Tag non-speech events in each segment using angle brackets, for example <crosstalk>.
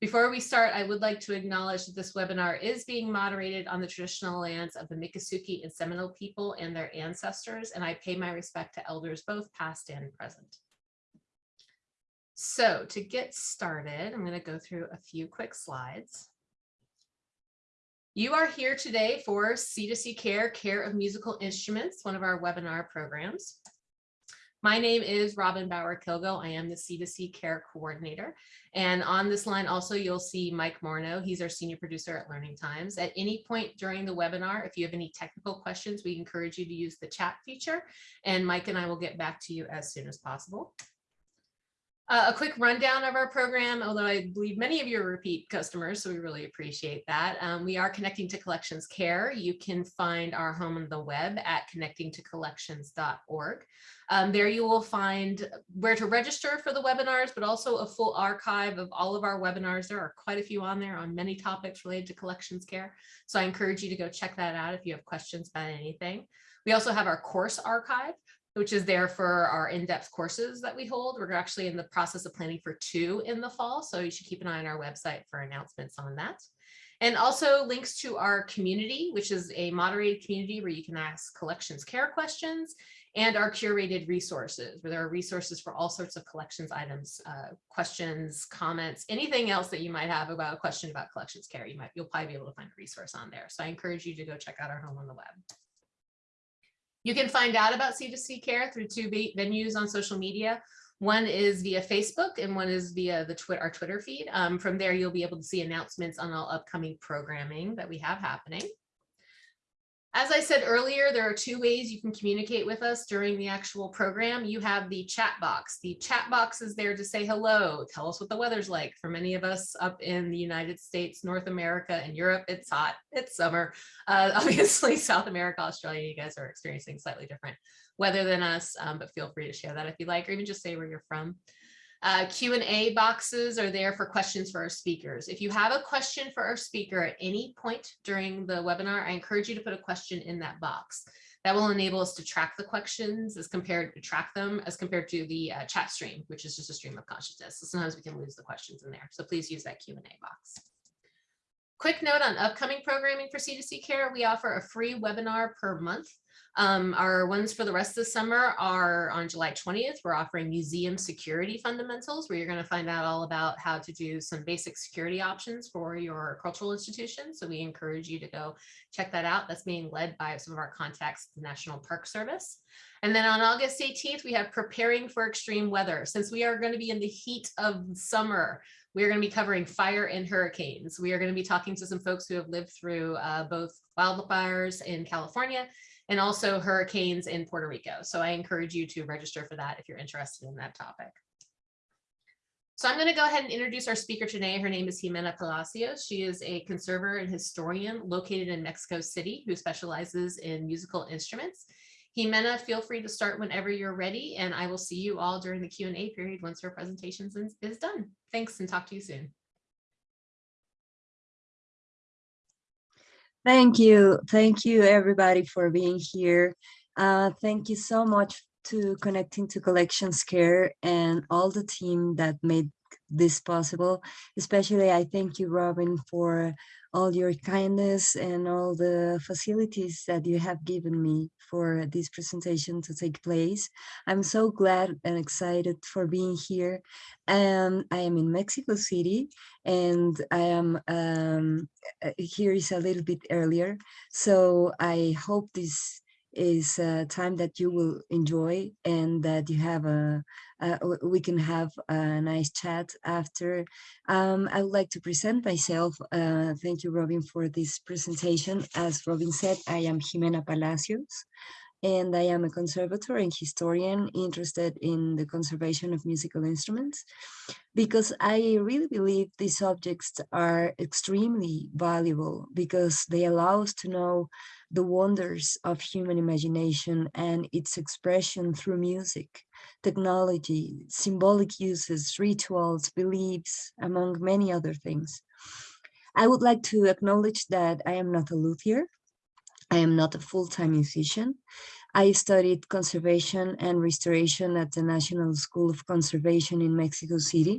Before we start, I would like to acknowledge that this webinar is being moderated on the traditional lands of the Miccosukee and Seminole people and their ancestors, and I pay my respect to elders both past and present. So to get started, I'm going to go through a few quick slides. You are here today for C2C Care, Care of Musical Instruments, one of our webinar programs. My name is Robin Bauer Kilgo. I am the C2C Care Coordinator. And on this line also, you'll see Mike Morno. He's our senior producer at Learning Times. At any point during the webinar, if you have any technical questions, we encourage you to use the chat feature, and Mike and I will get back to you as soon as possible. Uh, a quick rundown of our program, although I believe many of you are repeat customers, so we really appreciate that. Um, we are connecting to collections care. You can find our home on the web at connectingtocollections.org. Um, there you will find where to register for the webinars, but also a full archive of all of our webinars. There are quite a few on there on many topics related to collections care. So I encourage you to go check that out if you have questions about anything. We also have our course archive which is there for our in-depth courses that we hold. We're actually in the process of planning for two in the fall, so you should keep an eye on our website for announcements on that. And also links to our community, which is a moderated community where you can ask collections care questions and our curated resources, where there are resources for all sorts of collections items, uh, questions, comments, anything else that you might have about a question about collections care. You might, you'll probably be able to find a resource on there. So I encourage you to go check out our home on the web. You can find out about C2C Care through two venues on social media. One is via Facebook and one is via the Twitter, our Twitter feed. Um, from there, you'll be able to see announcements on all upcoming programming that we have happening. As I said earlier, there are two ways you can communicate with us during the actual program. You have the chat box. The chat box is there to say hello, tell us what the weather's like. For many of us up in the United States, North America, and Europe, it's hot, it's summer. Uh, <laughs> obviously, South America, Australia, you guys are experiencing slightly different weather than us, um, but feel free to share that if you like, or even just say where you're from. Uh, Q&A boxes are there for questions for our speakers. If you have a question for our speaker at any point during the webinar, I encourage you to put a question in that box. That will enable us to track the questions as compared to track them as compared to the uh, chat stream, which is just a stream of consciousness. So sometimes we can lose the questions in there. So please use that Q&A box. Quick note on upcoming programming for C2C Care, we offer a free webinar per month. Um, our ones for the rest of the summer are on July 20th. We're offering museum security fundamentals, where you're going to find out all about how to do some basic security options for your cultural institution. So we encourage you to go check that out. That's being led by some of our contacts, at the National Park Service. And then on August 18th, we have preparing for extreme weather. Since we are going to be in the heat of summer, we are going to be covering fire and hurricanes. We are going to be talking to some folks who have lived through uh, both wildfires in California and also hurricanes in Puerto Rico. So I encourage you to register for that if you're interested in that topic. So I'm going to go ahead and introduce our speaker today. Her name is Jimena Palacios. She is a conservator and historian located in Mexico City who specializes in musical instruments. Jimena, feel free to start whenever you're ready, and I will see you all during the Q&A period once her presentation is done. Thanks and talk to you soon. Thank you. Thank you, everybody, for being here. Uh, thank you so much to Connecting to Collections Care and all the team that made this possible. Especially, I thank you, Robin, for all your kindness and all the facilities that you have given me for this presentation to take place. I'm so glad and excited for being here. And I am in Mexico City and I am um, uh, here is a little bit earlier. So I hope this is a time that you will enjoy and that you have a, uh, we can have a nice chat after. Um, I would like to present myself. Uh, thank you, Robin, for this presentation. As Robin said, I am Jimena Palacios and I am a conservator and historian interested in the conservation of musical instruments because I really believe these objects are extremely valuable because they allow us to know the wonders of human imagination and its expression through music, technology, symbolic uses, rituals, beliefs, among many other things. I would like to acknowledge that I am not a luthier. I am not a full-time musician. I studied conservation and restoration at the National School of Conservation in Mexico City.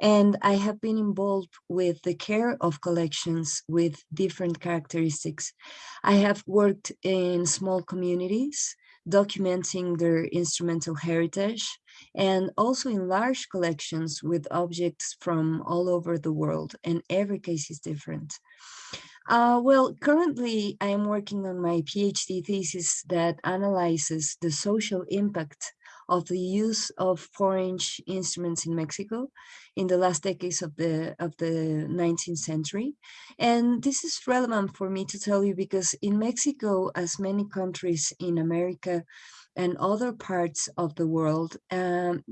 And I have been involved with the care of collections with different characteristics. I have worked in small communities, documenting their instrumental heritage, and also in large collections with objects from all over the world, and every case is different. Uh, well, currently I am working on my PhD thesis that analyzes the social impact of the use of four-inch instruments in Mexico in the last decades of the of the 19th century. And this is relevant for me to tell you because in Mexico, as many countries in America, and other parts of the world, um,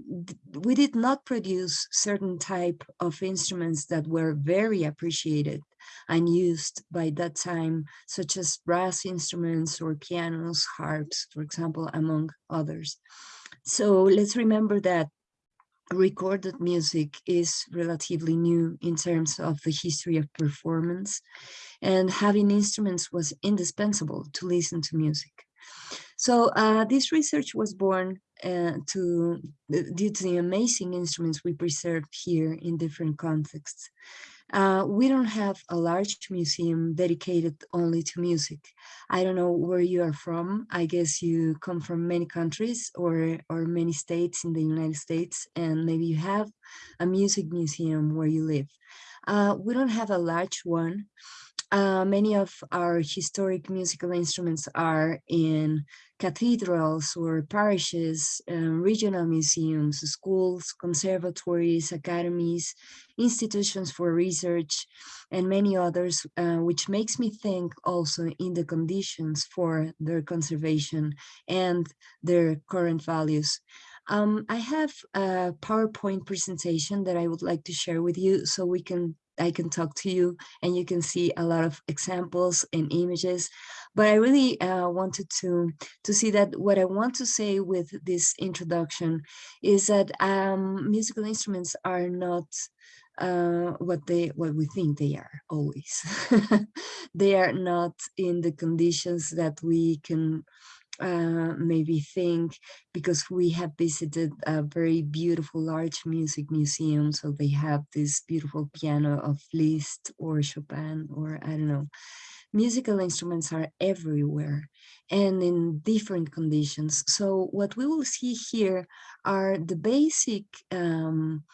we did not produce certain type of instruments that were very appreciated and used by that time, such as brass instruments or pianos, harps, for example, among others. So let's remember that recorded music is relatively new in terms of the history of performance and having instruments was indispensable to listen to music. So uh, this research was born uh, to due to the amazing instruments we preserved here in different contexts. Uh, we don't have a large museum dedicated only to music. I don't know where you are from. I guess you come from many countries or, or many states in the United States, and maybe you have a music museum where you live. Uh, we don't have a large one, uh, many of our historic musical instruments are in cathedrals or parishes, um, regional museums, schools, conservatories, academies, institutions for research, and many others, uh, which makes me think also in the conditions for their conservation and their current values. Um, I have a PowerPoint presentation that I would like to share with you so we can I can talk to you and you can see a lot of examples and images. But I really uh, wanted to, to see that what I want to say with this introduction is that um, musical instruments are not uh, what they what we think they are always. <laughs> they are not in the conditions that we can uh, maybe think because we have visited a very beautiful large music museum so they have this beautiful piano of Liszt or Chopin or I don't know. Musical instruments are everywhere and in different conditions. So what we will see here are the basic um,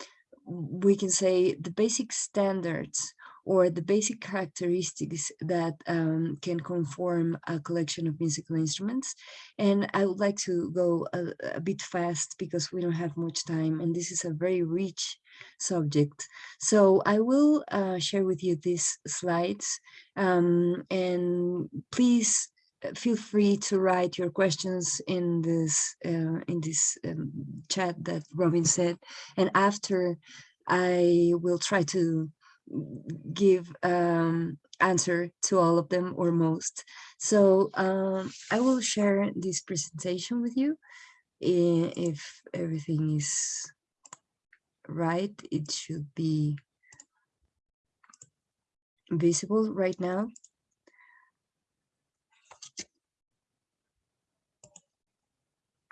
we can say the basic standards or the basic characteristics that um, can conform a collection of musical instruments. And I would like to go a, a, bit fast because we don't have much time and this is a very rich subject. So I will uh, share with you these slides um, and please uh, feel free to write your questions in this uh, in this um, chat that Robin said and after I will try to give um, answer to all of them or most. So um, I will share this presentation with you. If everything is right, it should be visible right now.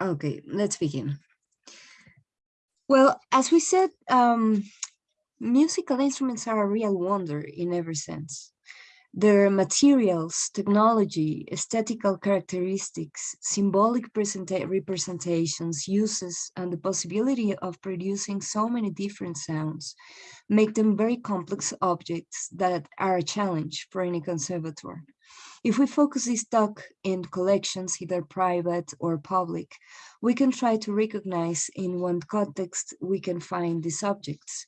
Okay, let's begin. Well, as we said, um, musical instruments are a real wonder in every sense. Their materials, technology, aesthetical characteristics, symbolic representations, uses, and the possibility of producing so many different sounds make them very complex objects that are a challenge for any conservator. If we focus this talk in collections, either private or public, we can try to recognize in what context we can find these objects.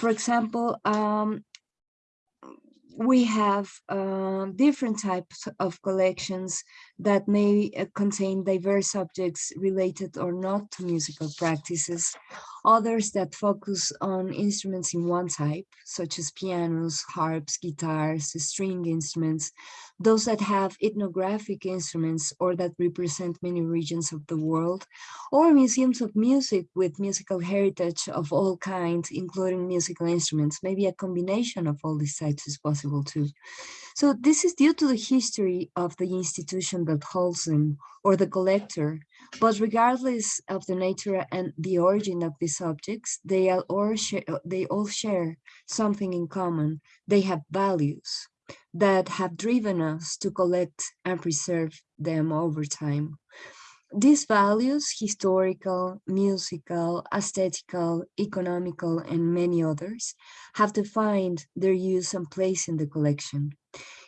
For example, um, we have uh, different types of collections that may uh, contain diverse objects related or not to musical practices, others that focus on instruments in one type, such as pianos, harps, guitars, string instruments, those that have ethnographic instruments or that represent many regions of the world, or museums of music with musical heritage of all kinds, including musical instruments. Maybe a combination of all these types is possible too. So this is due to the history of the institution that holds them or the collector. But regardless of the nature and the origin of these objects, they all share, uh, they all share something in common. They have values that have driven us to collect and preserve them over time. These values, historical, musical, aesthetical, economical, and many others, have defined their use and place in the collection.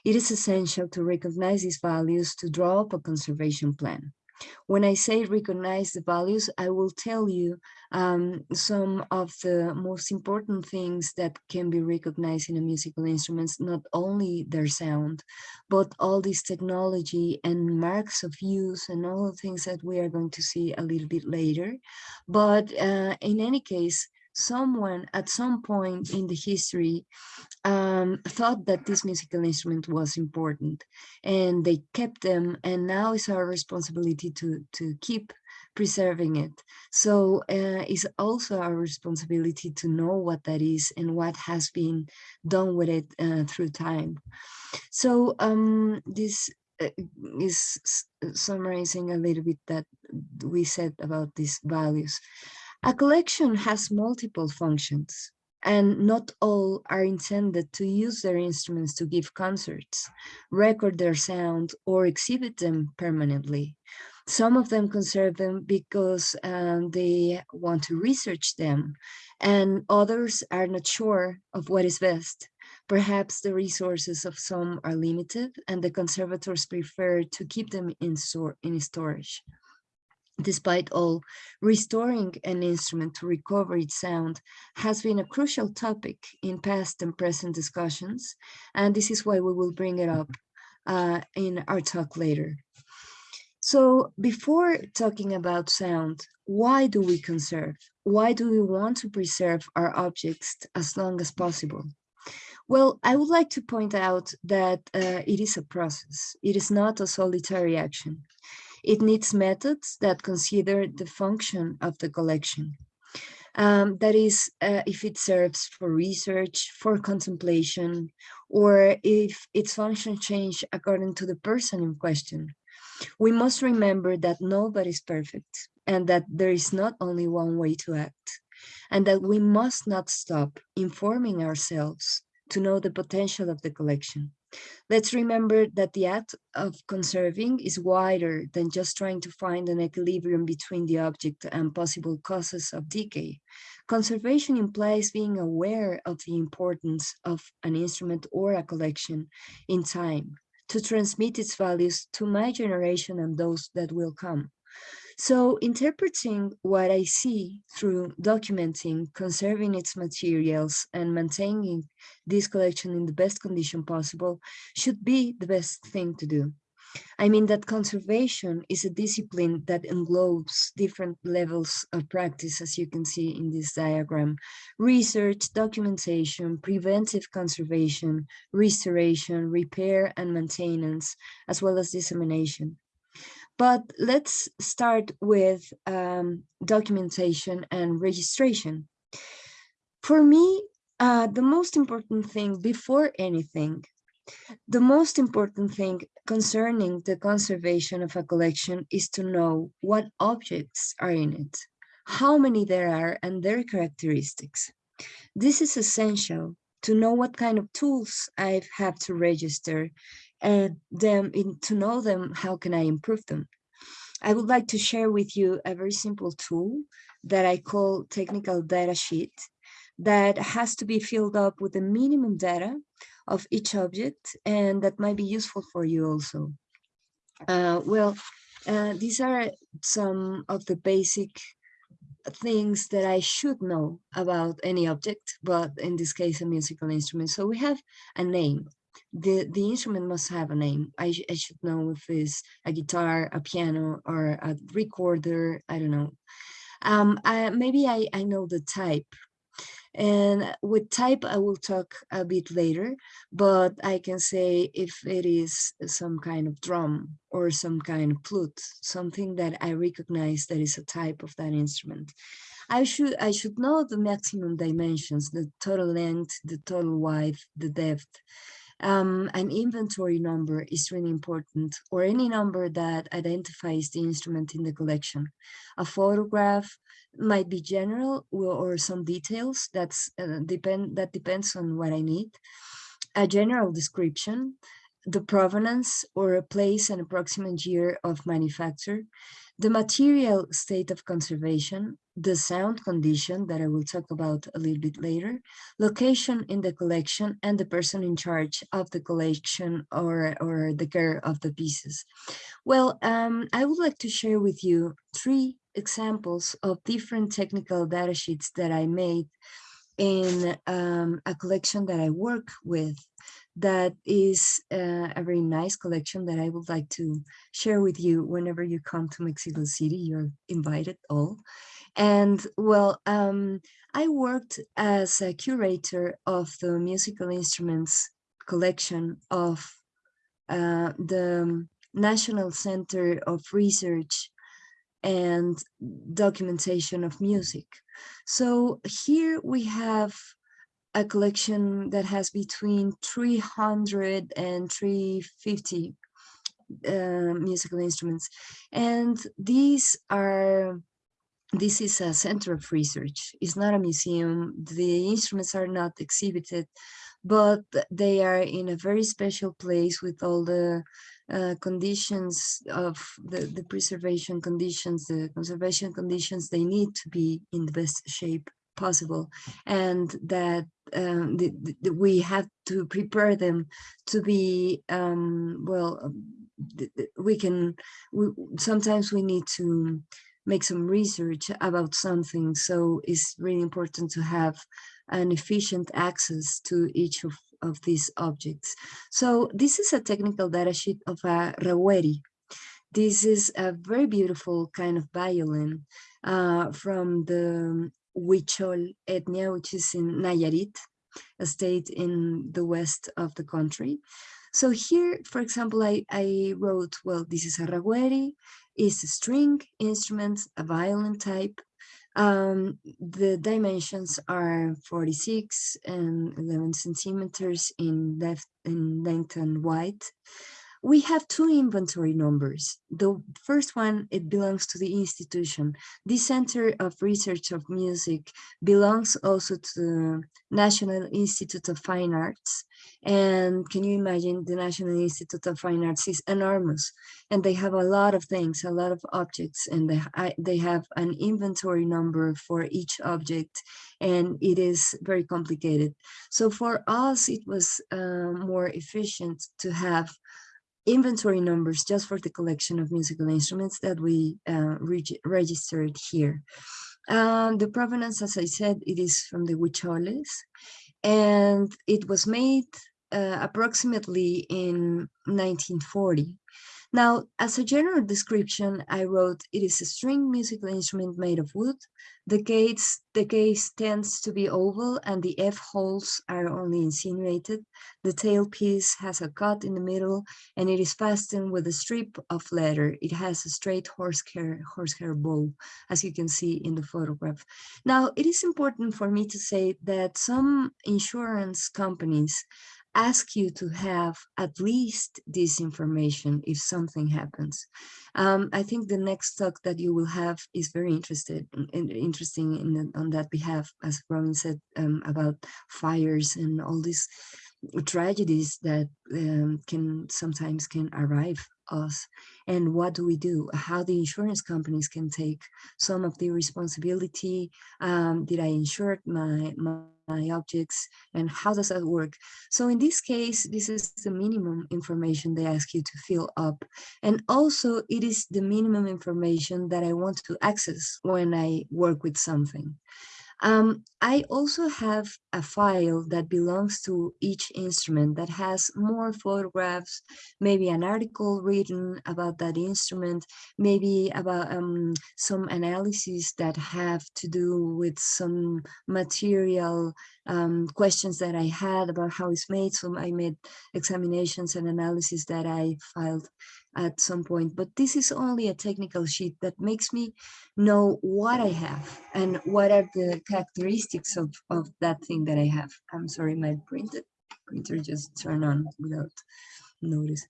It is essential to recognize these values to draw up a conservation plan. When I say recognize the values, I will tell you um, some of the most important things that can be recognized in a musical instruments, not only their sound, but all this technology and marks of use and all the things that we are going to see a little bit later. But uh, in any case, someone at some point in the history um, thought that this musical instrument was important and they kept them and now it's our responsibility to to keep preserving it. So uh, it's also our responsibility to know what that is and what has been done with it uh, through time. So um, this uh, is summarizing a little bit that we said about these values a collection has multiple functions, and not all are intended to use their instruments to give concerts, record their sound, or exhibit them permanently. Some of them conserve them because um, they want to research them, and others are not sure of what is best. Perhaps the resources of some are limited, and the conservators prefer to keep them in, store, in storage. Despite all, restoring an instrument to recover its sound has been a crucial topic in past and present discussions, and this is why we will bring it up uh, in our talk later. So before talking about sound, why do we conserve? Why do we want to preserve our objects as long as possible? Well, I would like to point out that uh, it is a process. It is not a solitary action. It needs methods that consider the function of the collection. Um, that is, uh, if it serves for research, for contemplation, or if its function change according to the person in question. We must remember that nobody is perfect and that there is not only one way to act and that we must not stop informing ourselves to know the potential of the collection. Let's remember that the act of conserving is wider than just trying to find an equilibrium between the object and possible causes of decay. Conservation implies being aware of the importance of an instrument or a collection in time to transmit its values to my generation and those that will come. So interpreting what I see through documenting, conserving its materials and maintaining this collection in the best condition possible should be the best thing to do. I mean that conservation is a discipline that englobes different levels of practice, as you can see in this diagram. Research, documentation, preventive conservation, restoration, repair and maintenance, as well as dissemination. But let's start with um, documentation and registration. For me, uh, the most important thing before anything, the most important thing concerning the conservation of a collection is to know what objects are in it, how many there are and their characteristics. This is essential to know what kind of tools I have to register and them in, to know them, how can I improve them? I would like to share with you a very simple tool that I call technical data sheet that has to be filled up with the minimum data of each object and that might be useful for you also. Uh, well, uh, these are some of the basic things that I should know about any object, but in this case, a musical instrument. So we have a name, the the instrument must have a name. I, I should know if it's a guitar, a piano, or a recorder. I don't know. Um, I, maybe I, I know the type. And with type, I will talk a bit later, but I can say if it is some kind of drum or some kind of flute, something that I recognize that is a type of that instrument. I should I should know the maximum dimensions, the total length, the total width, the depth, um, an inventory number is really important or any number that identifies the instrument in the collection. A photograph might be general or, some details that's uh, depend that depends on what I need. A general description, the provenance or a place and approximate year of manufacture, the material state of conservation, the sound condition that I will talk about a little bit later, location in the collection, and the person in charge of the collection or, or the care of the pieces. Well, um, I would like to share with you three examples of different technical data sheets that I made in um, a collection that I work with that is uh, a very nice collection that I would like to share with you whenever you come to Mexico City. You're invited all. And well, um, I worked as a curator of the musical instruments collection of uh, the National Center of Research and Documentation of Music. So here we have a collection that has between 300 and 350 uh, musical instruments. And these are, this is a center of research. It's not a museum. The instruments are not exhibited, but they are in a very special place with all the uh, conditions of the, the preservation conditions, the conservation conditions, they need to be in the best shape possible and that um, the, the, we have to prepare them to be um, well um, we can we, sometimes we need to make some research about something. So it's really important to have an efficient access to each of, of these objects. So this is a technical data sheet of a raweri this is a very beautiful kind of violin uh, from the Huichol ethnia, which is in Nayarit, a state in the west of the country. So here, for example, I, I wrote, well, this is a raweri, it's a string instrument, a violin type. Um, the dimensions are 46 and 11 centimeters in left in length and width we have two inventory numbers. The first one, it belongs to the institution. The Center of Research of Music belongs also to the National Institute of Fine Arts. And can you imagine the National Institute of Fine Arts is enormous and they have a lot of things, a lot of objects, and they, they have an inventory number for each object and it is very complicated. So for us, it was uh, more efficient to have inventory numbers just for the collection of musical instruments that we uh, reg registered here. Um, the provenance, as I said, it is from the Huicholes, and it was made uh, approximately in 1940. Now, as a general description, I wrote, it is a string musical instrument made of wood. The case, the case tends to be oval and the F holes are only insinuated. The tailpiece has a cut in the middle and it is fastened with a strip of leather. It has a straight horsehair, horsehair bow, as you can see in the photograph. Now, it is important for me to say that some insurance companies ask you to have at least this information if something happens. Um, I think the next talk that you will have is very interested in, interesting in, on that behalf, as Robin said, um, about fires and all these tragedies that um, can sometimes can arrive us and what do we do? How the insurance companies can take some of the responsibility um, did i insure my, my my objects and how does that work? So in this case this is the minimum information they ask you to fill up and also it is the minimum information that i want to access when i work with something um, I also have a file that belongs to each instrument that has more photographs, maybe an article written about that instrument, maybe about um, some analyses that have to do with some material um, questions that I had about how it's made. So I made examinations and analysis that I filed at some point, but this is only a technical sheet that makes me know what I have and what are the characteristics of, of that thing that I have. I'm sorry, my printed printer just turned on without notice.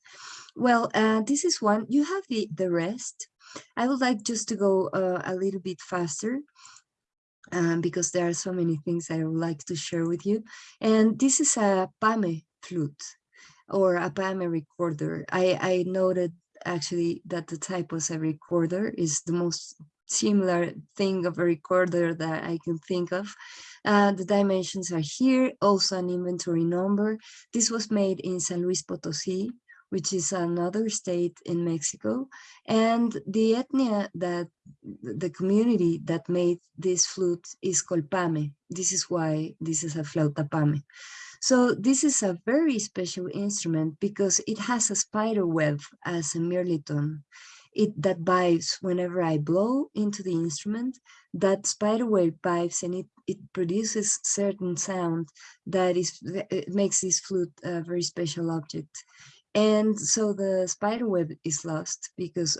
Well, uh, this is one. You have the, the rest. I would like just to go uh, a little bit faster um, because there are so many things I would like to share with you. And this is a Pame flute or a Pame recorder. I, I noted actually that the type was a recorder is the most similar thing of a recorder that I can think of. Uh, the dimensions are here, also an inventory number. This was made in San Luis Potosí, which is another state in Mexico. And the ethnia that, the community that made this flute is Colpame. This is why this is a flauta pame. So this is a very special instrument because it has a spider web as a mirliton it that vibes whenever I blow into the instrument, that spider web vibes and it, it produces certain sound that is it makes this flute a very special object. And so the spider web is lost because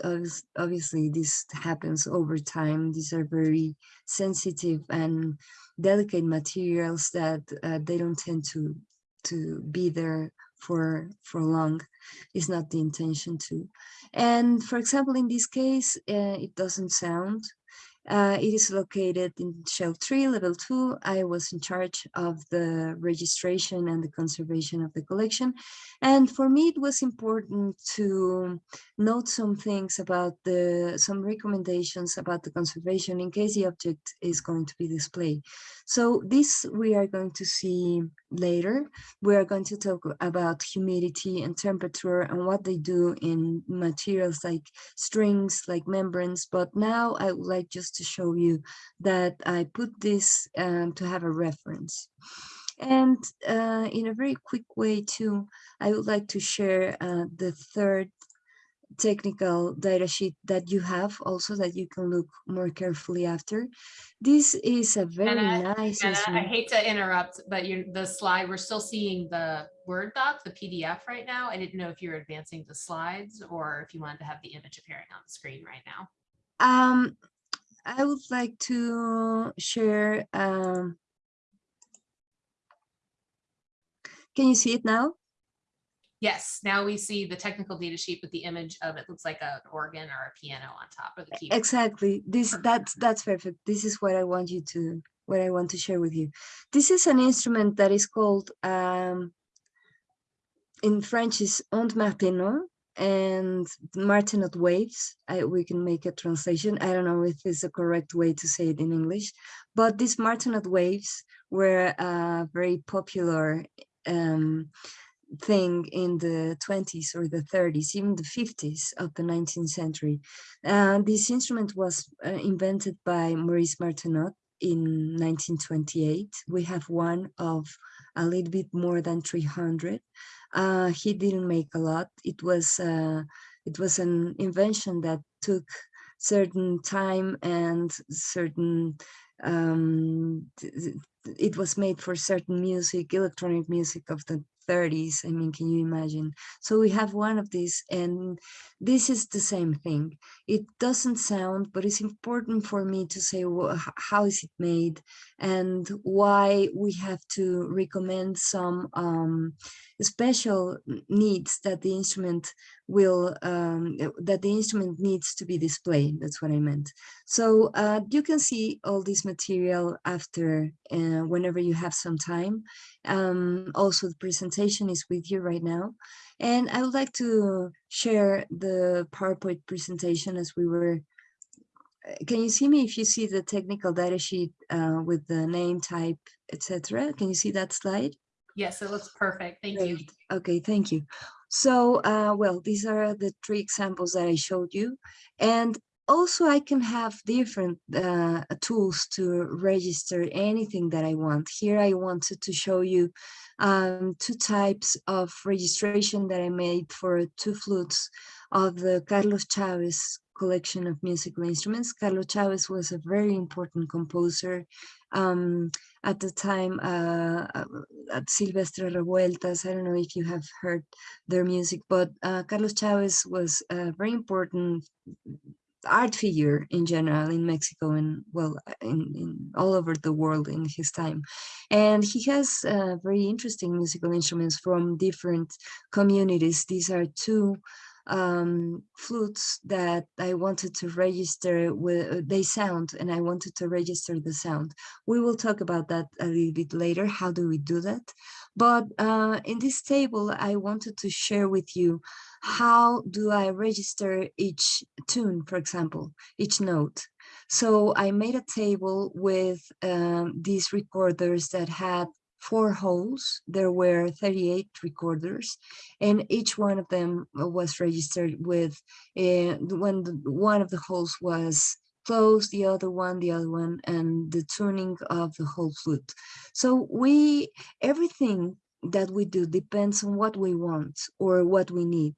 obviously this happens over time. These are very sensitive and delicate materials that uh, they don't tend to to be there for for long is not the intention to and for example in this case uh, it doesn't sound uh, it is located in shelf 3, level 2. I was in charge of the registration and the conservation of the collection. And for me, it was important to note some things about the, some recommendations about the conservation in case the object is going to be displayed. So this we are going to see later. We are going to talk about humidity and temperature and what they do in materials like strings, like membranes. But now I would like just to show you that I put this um, to have a reference. And uh, in a very quick way too, I would like to share uh, the third technical data sheet that you have also that you can look more carefully after. This is a very Anna, nice Anna, I hate to interrupt, but you the slide, we're still seeing the Word doc, the PDF right now. I didn't know if you were advancing the slides or if you wanted to have the image appearing on the screen right now. Um, I would like to share. Um, can you see it now? Yes, now we see the technical data sheet with the image of it looks like an organ or a piano on top of the keyboard. Exactly. This that's that's perfect. This is what I want you to what I want to share with you. This is an instrument that is called um, in French is ondes Martenot and martenot waves. I, we can make a translation. I don't know if it's a correct way to say it in English, but these martenot waves were a very popular um, thing in the 20s or the 30s, even the 50s of the 19th century. Uh, this instrument was uh, invented by Maurice Martenot in 1928. We have one of a little bit more than 300. Uh, he didn't make a lot. It was uh, it was an invention that took certain time and certain um, it was made for certain music, electronic music of the 30s. I mean, can you imagine? So we have one of these and this is the same thing. It doesn't sound, but it's important for me to say how is it made and why we have to recommend some um, special needs that the instrument will um, that the instrument needs to be displayed. That's what I meant. So uh, you can see all this material after uh, whenever you have some time. Um, also, the presentation is with you right now. And I would like to share the PowerPoint presentation as we were can you see me if you see the technical data sheet uh, with the name type, etc.? Can you see that slide? Yes, it looks perfect. Thank Great. you. Okay, thank you. So, uh, well, these are the three examples that I showed you. And also I can have different uh, tools to register anything that I want. Here I wanted to show you um, two types of registration that I made for two flutes of the Carlos Chavez collection of musical instruments. Carlos Chavez was a very important composer um, at the time uh, uh, at Silvestre Revueltas. I don't know if you have heard their music, but uh, Carlos Chavez was a very important art figure in general in Mexico and well in, in all over the world in his time. And he has uh, very interesting musical instruments from different communities. These are two um, flutes that I wanted to register with they sound and I wanted to register the sound. We will talk about that a little bit later. How do we do that? But uh, in this table, I wanted to share with you how do I register each tune, for example, each note. So I made a table with um, these recorders that had four holes. There were 38 recorders, and each one of them was registered with uh, when the, one of the holes was closed, the other one, the other one, and the tuning of the whole flute. So we, everything that we do depends on what we want or what we need.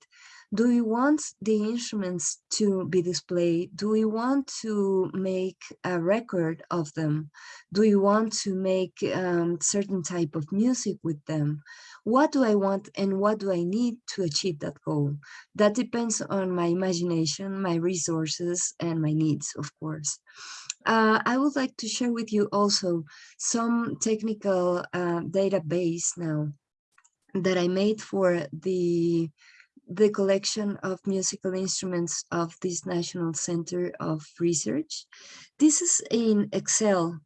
Do we want the instruments to be displayed? Do we want to make a record of them? Do we want to make um, certain type of music with them? What do I want and what do I need to achieve that goal? That depends on my imagination, my resources, and my needs, of course. Uh, I would like to share with you also some technical uh, database now that I made for the the collection of musical instruments of this National Center of Research. This is in Excel.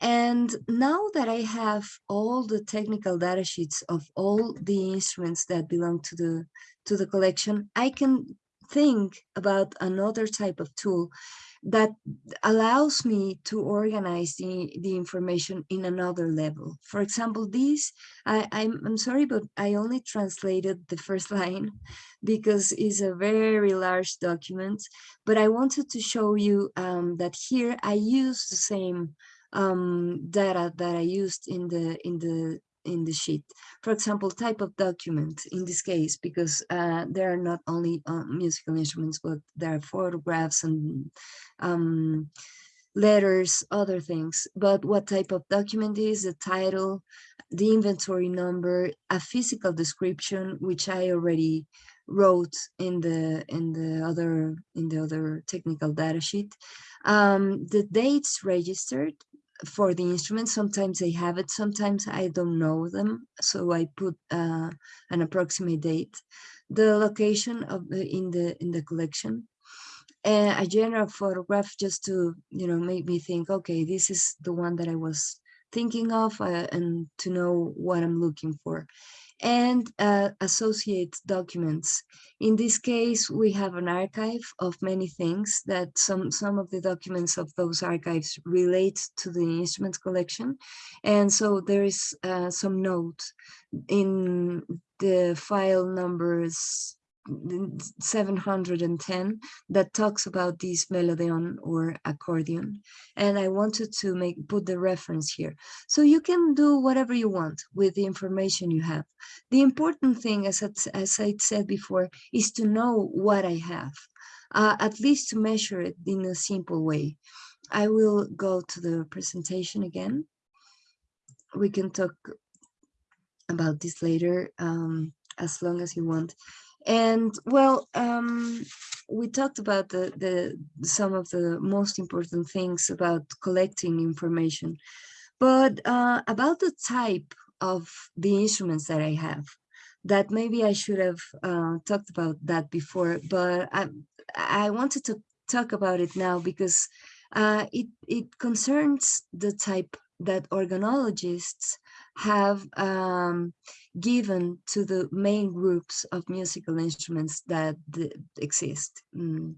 And now that I have all the technical data sheets of all the instruments that belong to the, to the collection, I can think about another type of tool that allows me to organize the, the information in another level. For example, this, I, I'm, I'm sorry, but I only translated the first <laughs> line because it's a very large document, but I wanted to show you um, that here I use the same um, data that I used in the in the in the sheet. For example, type of document in this case, because uh, there are not only uh, musical instruments, but there are photographs and um, letters, other things. But what type of document is, the title, the inventory number, a physical description, which I already wrote in the in the other in the other technical data sheet um, the dates registered for the instruments. Sometimes I have it, sometimes I don't know them. So I put uh, an approximate date, the location of the, in the in the collection, a general photograph just to you know make me think, okay, this is the one that I was thinking of, uh, and to know what I'm looking for and uh, associate documents. In this case, we have an archive of many things that some, some of the documents of those archives relate to the instrument collection. And so there is uh, some note in the file numbers 710 that talks about this melodeon or accordion. And I wanted to make put the reference here. So you can do whatever you want with the information you have. The important thing as, as I said before is to know what I have uh, at least to measure it in a simple way. I will go to the presentation again. We can talk about this later um, as long as you want and well, um, we talked about the, the some of the most important things about collecting information, but uh, about the type of the instruments that I have, that maybe I should have uh, talked about that before, but I, I wanted to talk about it now because uh, it, it concerns the type that organologists have um, given to the main groups of musical instruments that exist mm,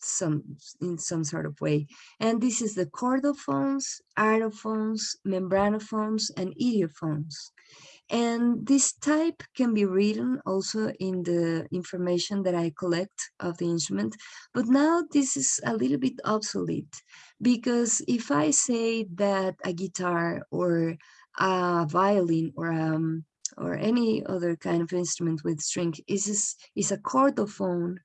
some in some sort of way and this is the chordophones aerophones membranophones and idiophones and this type can be written also in the information that I collect of the instrument. But now this is a little bit obsolete because if I say that a guitar or a violin or um, or any other kind of instrument with string is is a chordophone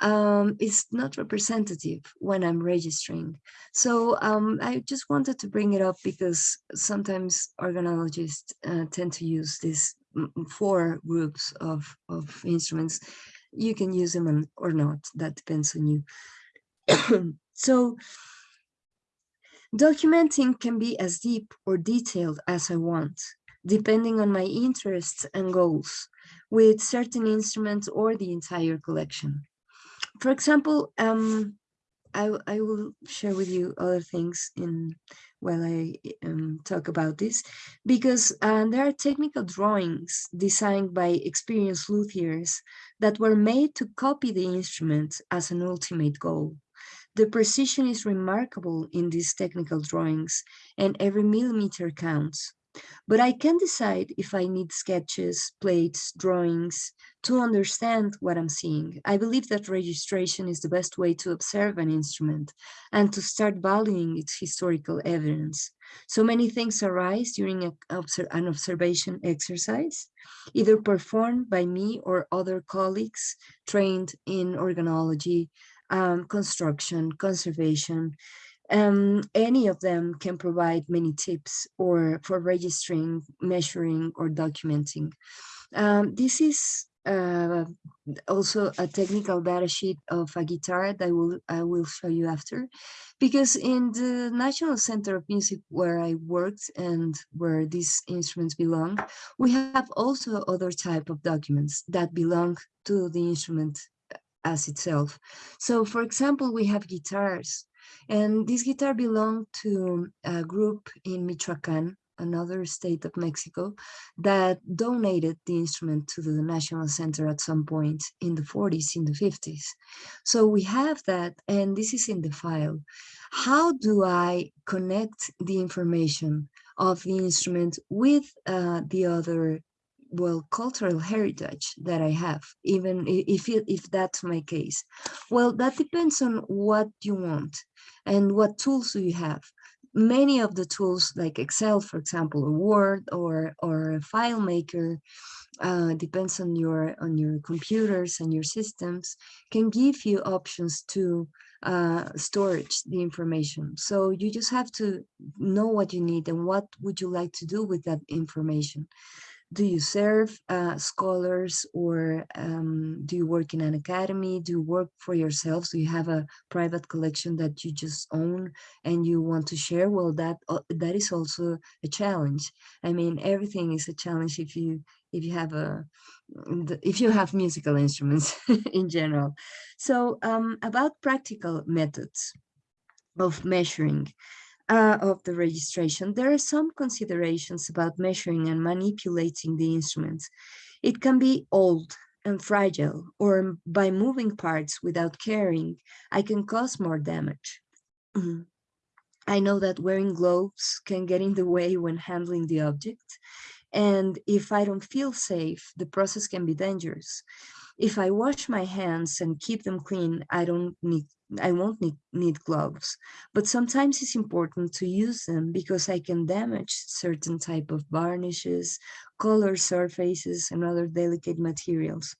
um, is not representative when I'm registering. So um, I just wanted to bring it up because sometimes organologists uh, tend to use these four groups of, of instruments. You can use them or not, that depends on you. <coughs> so documenting can be as deep or detailed as I want, depending on my interests and goals with certain instruments or the entire collection. For example, um, I, I will share with you other things in while I um, talk about this, because uh, there are technical drawings designed by experienced luthiers that were made to copy the instrument as an ultimate goal. The precision is remarkable in these technical drawings and every millimeter counts. But I can decide if I need sketches, plates, drawings to understand what I'm seeing. I believe that registration is the best way to observe an instrument and to start valuing its historical evidence. So many things arise during a, an observation exercise, either performed by me or other colleagues trained in organology, um, construction, conservation, um, any of them can provide many tips or for registering, measuring, or documenting. Um, this is uh, also a technical data sheet of a guitar that I will, I will show you after. Because in the National Center of Music where I worked and where these instruments belong, we have also other type of documents that belong to the instrument as itself. So for example, we have guitars and this guitar belonged to a group in Michoacan, another state of Mexico, that donated the instrument to the National Center at some point in the 40s, in the 50s. So we have that, and this is in the file. How do I connect the information of the instrument with uh, the other well cultural heritage that i have even if it, if that's my case. Well that depends on what you want and what tools do you have. Many of the tools like excel for example or word or or a FileMaker uh, depends on your on your computers and your systems can give you options to uh, storage the information. So you just have to know what you need and what would you like to do with that information do you serve uh, scholars or um, do you work in an academy? Do you work for yourselves? Do you have a private collection that you just own and you want to share? Well, that uh, that is also a challenge. I mean, everything is a challenge if you if you have a if you have musical instruments <laughs> in general. So um, about practical methods of measuring uh, of the registration, there are some considerations about measuring and manipulating the instruments. It can be old and fragile, or by moving parts without caring, I can cause more damage. <clears throat> I know that wearing gloves can get in the way when handling the object. And if I don't feel safe, the process can be dangerous. If I wash my hands and keep them clean, I don't need I won't need, need gloves, but sometimes it's important to use them because I can damage certain type of varnishes, color surfaces, and other delicate materials.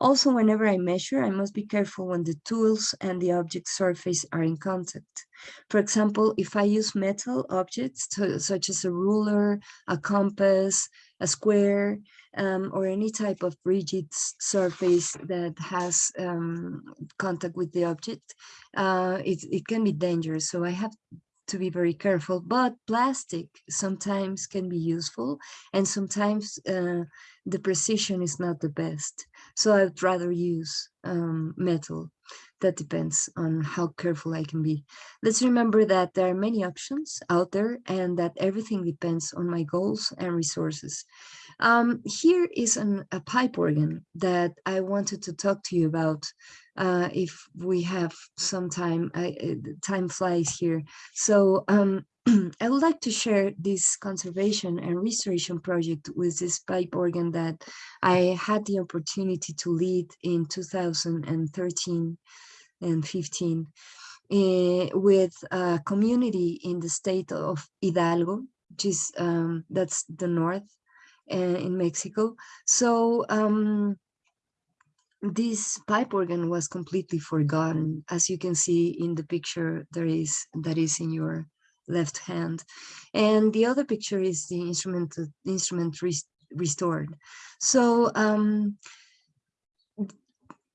Also, whenever I measure, I must be careful when the tools and the object surface are in contact. For example, if I use metal objects such as a ruler, a compass, a square, um, or any type of rigid surface that has um, contact with the object, uh, it, it can be dangerous. So I have to be very careful, but plastic sometimes can be useful and sometimes uh, the precision is not the best. So I'd rather use um, metal. That depends on how careful I can be. Let's remember that there are many options out there and that everything depends on my goals and resources. Um, here is an, a pipe organ that I wanted to talk to you about uh, if we have some time, I, uh, time flies here. So um, <clears throat> I would like to share this conservation and restoration project with this pipe organ that I had the opportunity to lead in 2013 and 15 uh, with a community in the state of Hidalgo, which is um, that's the north in Mexico. So um, this pipe organ was completely forgotten. As you can see in the picture there is that is in your left hand. And the other picture is the instrument, the instrument restored. So um,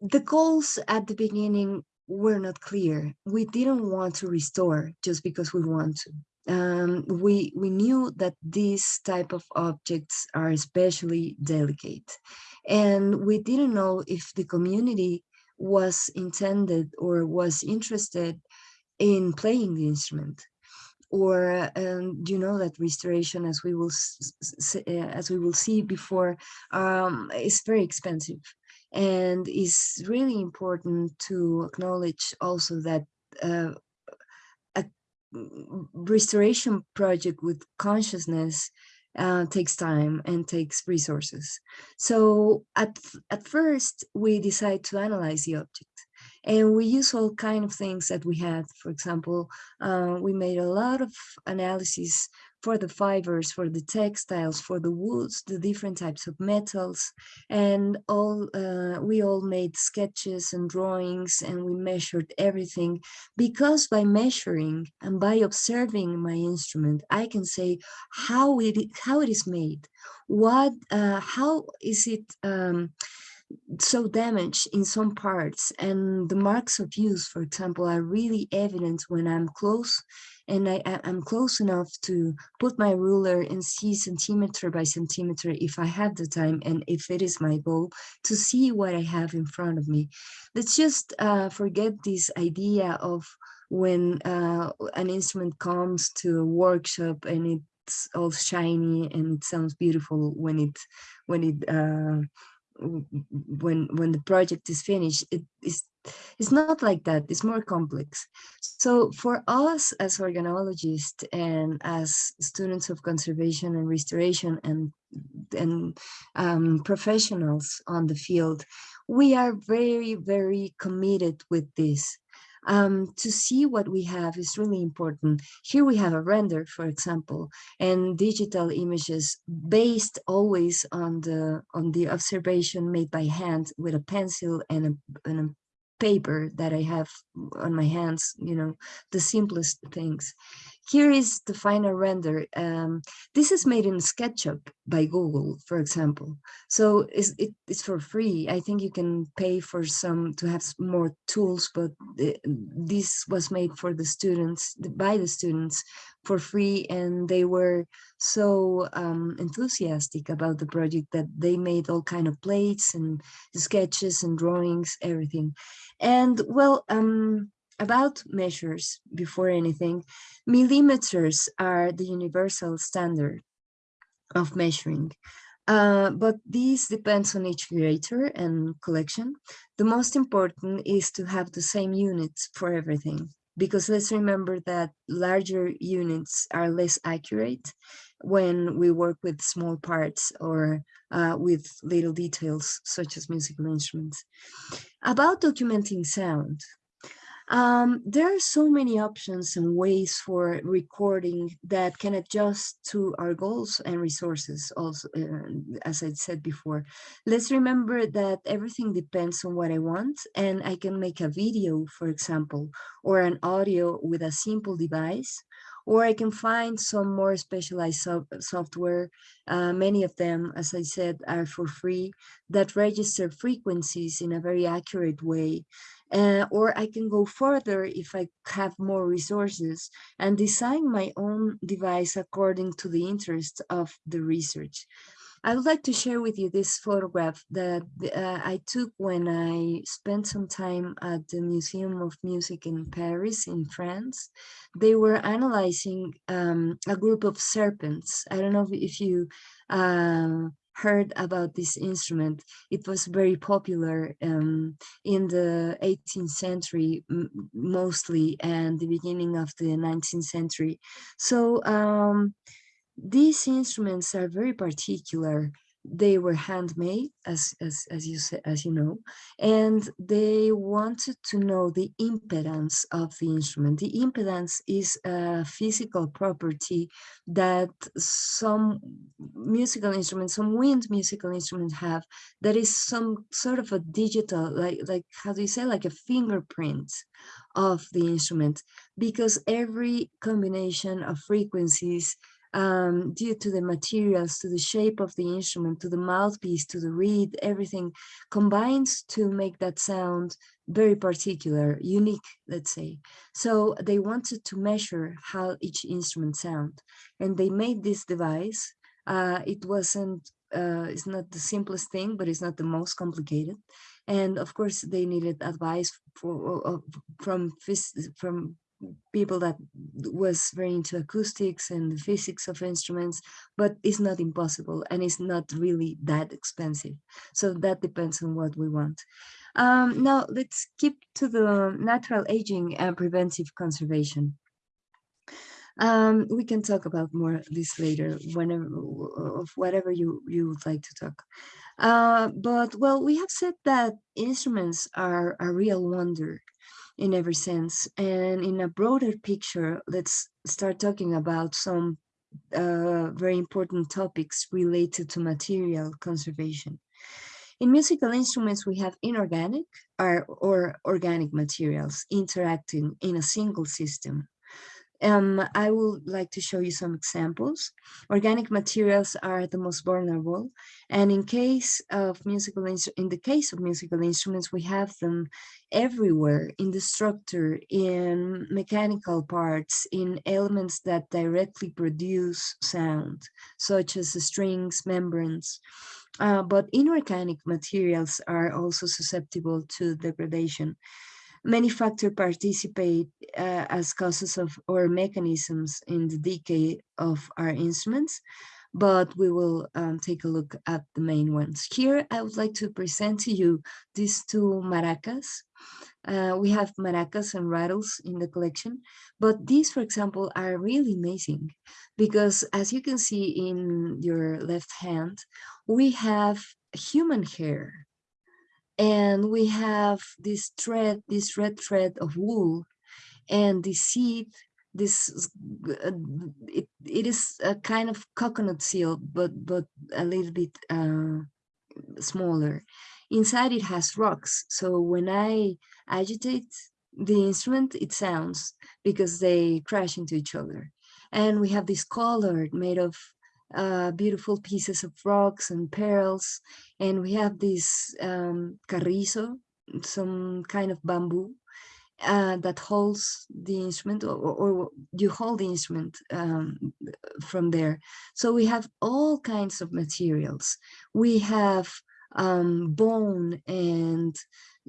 the goals at the beginning were not clear. We didn't want to restore just because we want to. Um, we, we knew that these type of objects are especially delicate. And we didn't know if the community was intended or was interested in playing the instrument or um, you know that restoration as we will uh, as we will see before um, is very expensive and it's really important to acknowledge also that uh, restoration project with consciousness uh, takes time and takes resources. So at, at first we decide to analyze the object and we use all kind of things that we had. For example, uh, we made a lot of analysis for the fibers, for the textiles, for the woods, the different types of metals, and all uh, we all made sketches and drawings and we measured everything. Because by measuring and by observing my instrument, I can say how it how it is made, what uh, how is it um, so damaged in some parts and the marks of use for example are really evident when i'm close and I, am close enough to put my ruler and see centimeter by centimeter if I have the time and if it is my goal to see what I have in front of me. Let's just uh, forget this idea of when uh, an instrument comes to a workshop and it's all shiny and it sounds beautiful when it when it uh, when when the project is finished it is it's not like that it's more complex. So for us as organologists and as students of conservation and restoration and and um, professionals on the field we are very very committed with this um, to see what we have is really important. Here we have a render, for example, and digital images based always on the on the observation made by hand with a pencil and a, and a paper that I have on my hands, you know, the simplest things. Here is the final render. Um, this is made in SketchUp by Google, for example. So it's, it, it's for free. I think you can pay for some to have more tools, but the, this was made for the students, by the students for free. And they were so um, enthusiastic about the project that they made all kind of plates and sketches and drawings, everything. And well, um, about measures before anything, millimeters are the universal standard of measuring. Uh, but this depends on each curator and collection. The most important is to have the same units for everything, because let's remember that larger units are less accurate when we work with small parts or uh, with little details such as musical instruments. About documenting sound, um, there are so many options and ways for recording that can adjust to our goals and resources also, uh, as I said before. Let's remember that everything depends on what I want and I can make a video, for example, or an audio with a simple device or I can find some more specialized so software. Uh, many of them, as I said, are for free that register frequencies in a very accurate way uh, or I can go further if I have more resources and design my own device according to the interest of the research. I would like to share with you this photograph that uh, I took when I spent some time at the Museum of Music in Paris in France. They were analyzing um, a group of serpents. I don't know if you uh, heard about this instrument. It was very popular um, in the 18th century mostly and the beginning of the 19th century. So um, these instruments are very particular they were handmade as as as you say as you know and they wanted to know the impedance of the instrument. The impedance is a physical property that some musical instruments some wind musical instruments have that is some sort of a digital like like how do you say like a fingerprint of the instrument because every combination of frequencies um, due to the materials, to the shape of the instrument, to the mouthpiece, to the reed, everything combines to make that sound very particular, unique, let's say. So they wanted to measure how each instrument sound, and they made this device. Uh, it wasn't, uh, it's not the simplest thing, but it's not the most complicated. And of course, they needed advice for, uh, from from people that was very into acoustics and the physics of instruments, but it's not impossible and it's not really that expensive. So that depends on what we want. Um, now let's keep to the natural aging and preventive conservation. Um, we can talk about more this later, whenever of whatever you you would like to talk. Uh, but well, we have said that instruments are a real wonder in every sense, and in a broader picture, let's start talking about some uh, very important topics related to material conservation. In musical instruments, we have inorganic or, or organic materials interacting in a single system. Um, I would like to show you some examples. Organic materials are the most vulnerable, and in case of musical in the case of musical instruments, we have them everywhere in the structure, in mechanical parts, in elements that directly produce sound, such as the strings, membranes. Uh, but inorganic materials are also susceptible to degradation. Many factors participate uh, as causes of or mechanisms in the decay of our instruments, but we will um, take a look at the main ones. Here, I would like to present to you these two maracas. Uh, we have maracas and rattles in the collection, but these, for example, are really amazing because as you can see in your left hand, we have human hair and we have this thread, this red thread of wool and the seed, this, uh, it, it is a kind of coconut seal, but, but a little bit uh, smaller. Inside it has rocks. So when I agitate the instrument, it sounds because they crash into each other. And we have this collar made of uh, beautiful pieces of rocks and pearls. And we have this um, carrizo, some kind of bamboo uh, that holds the instrument or, or, you hold the instrument um, from there. So we have all kinds of materials. We have um, bone and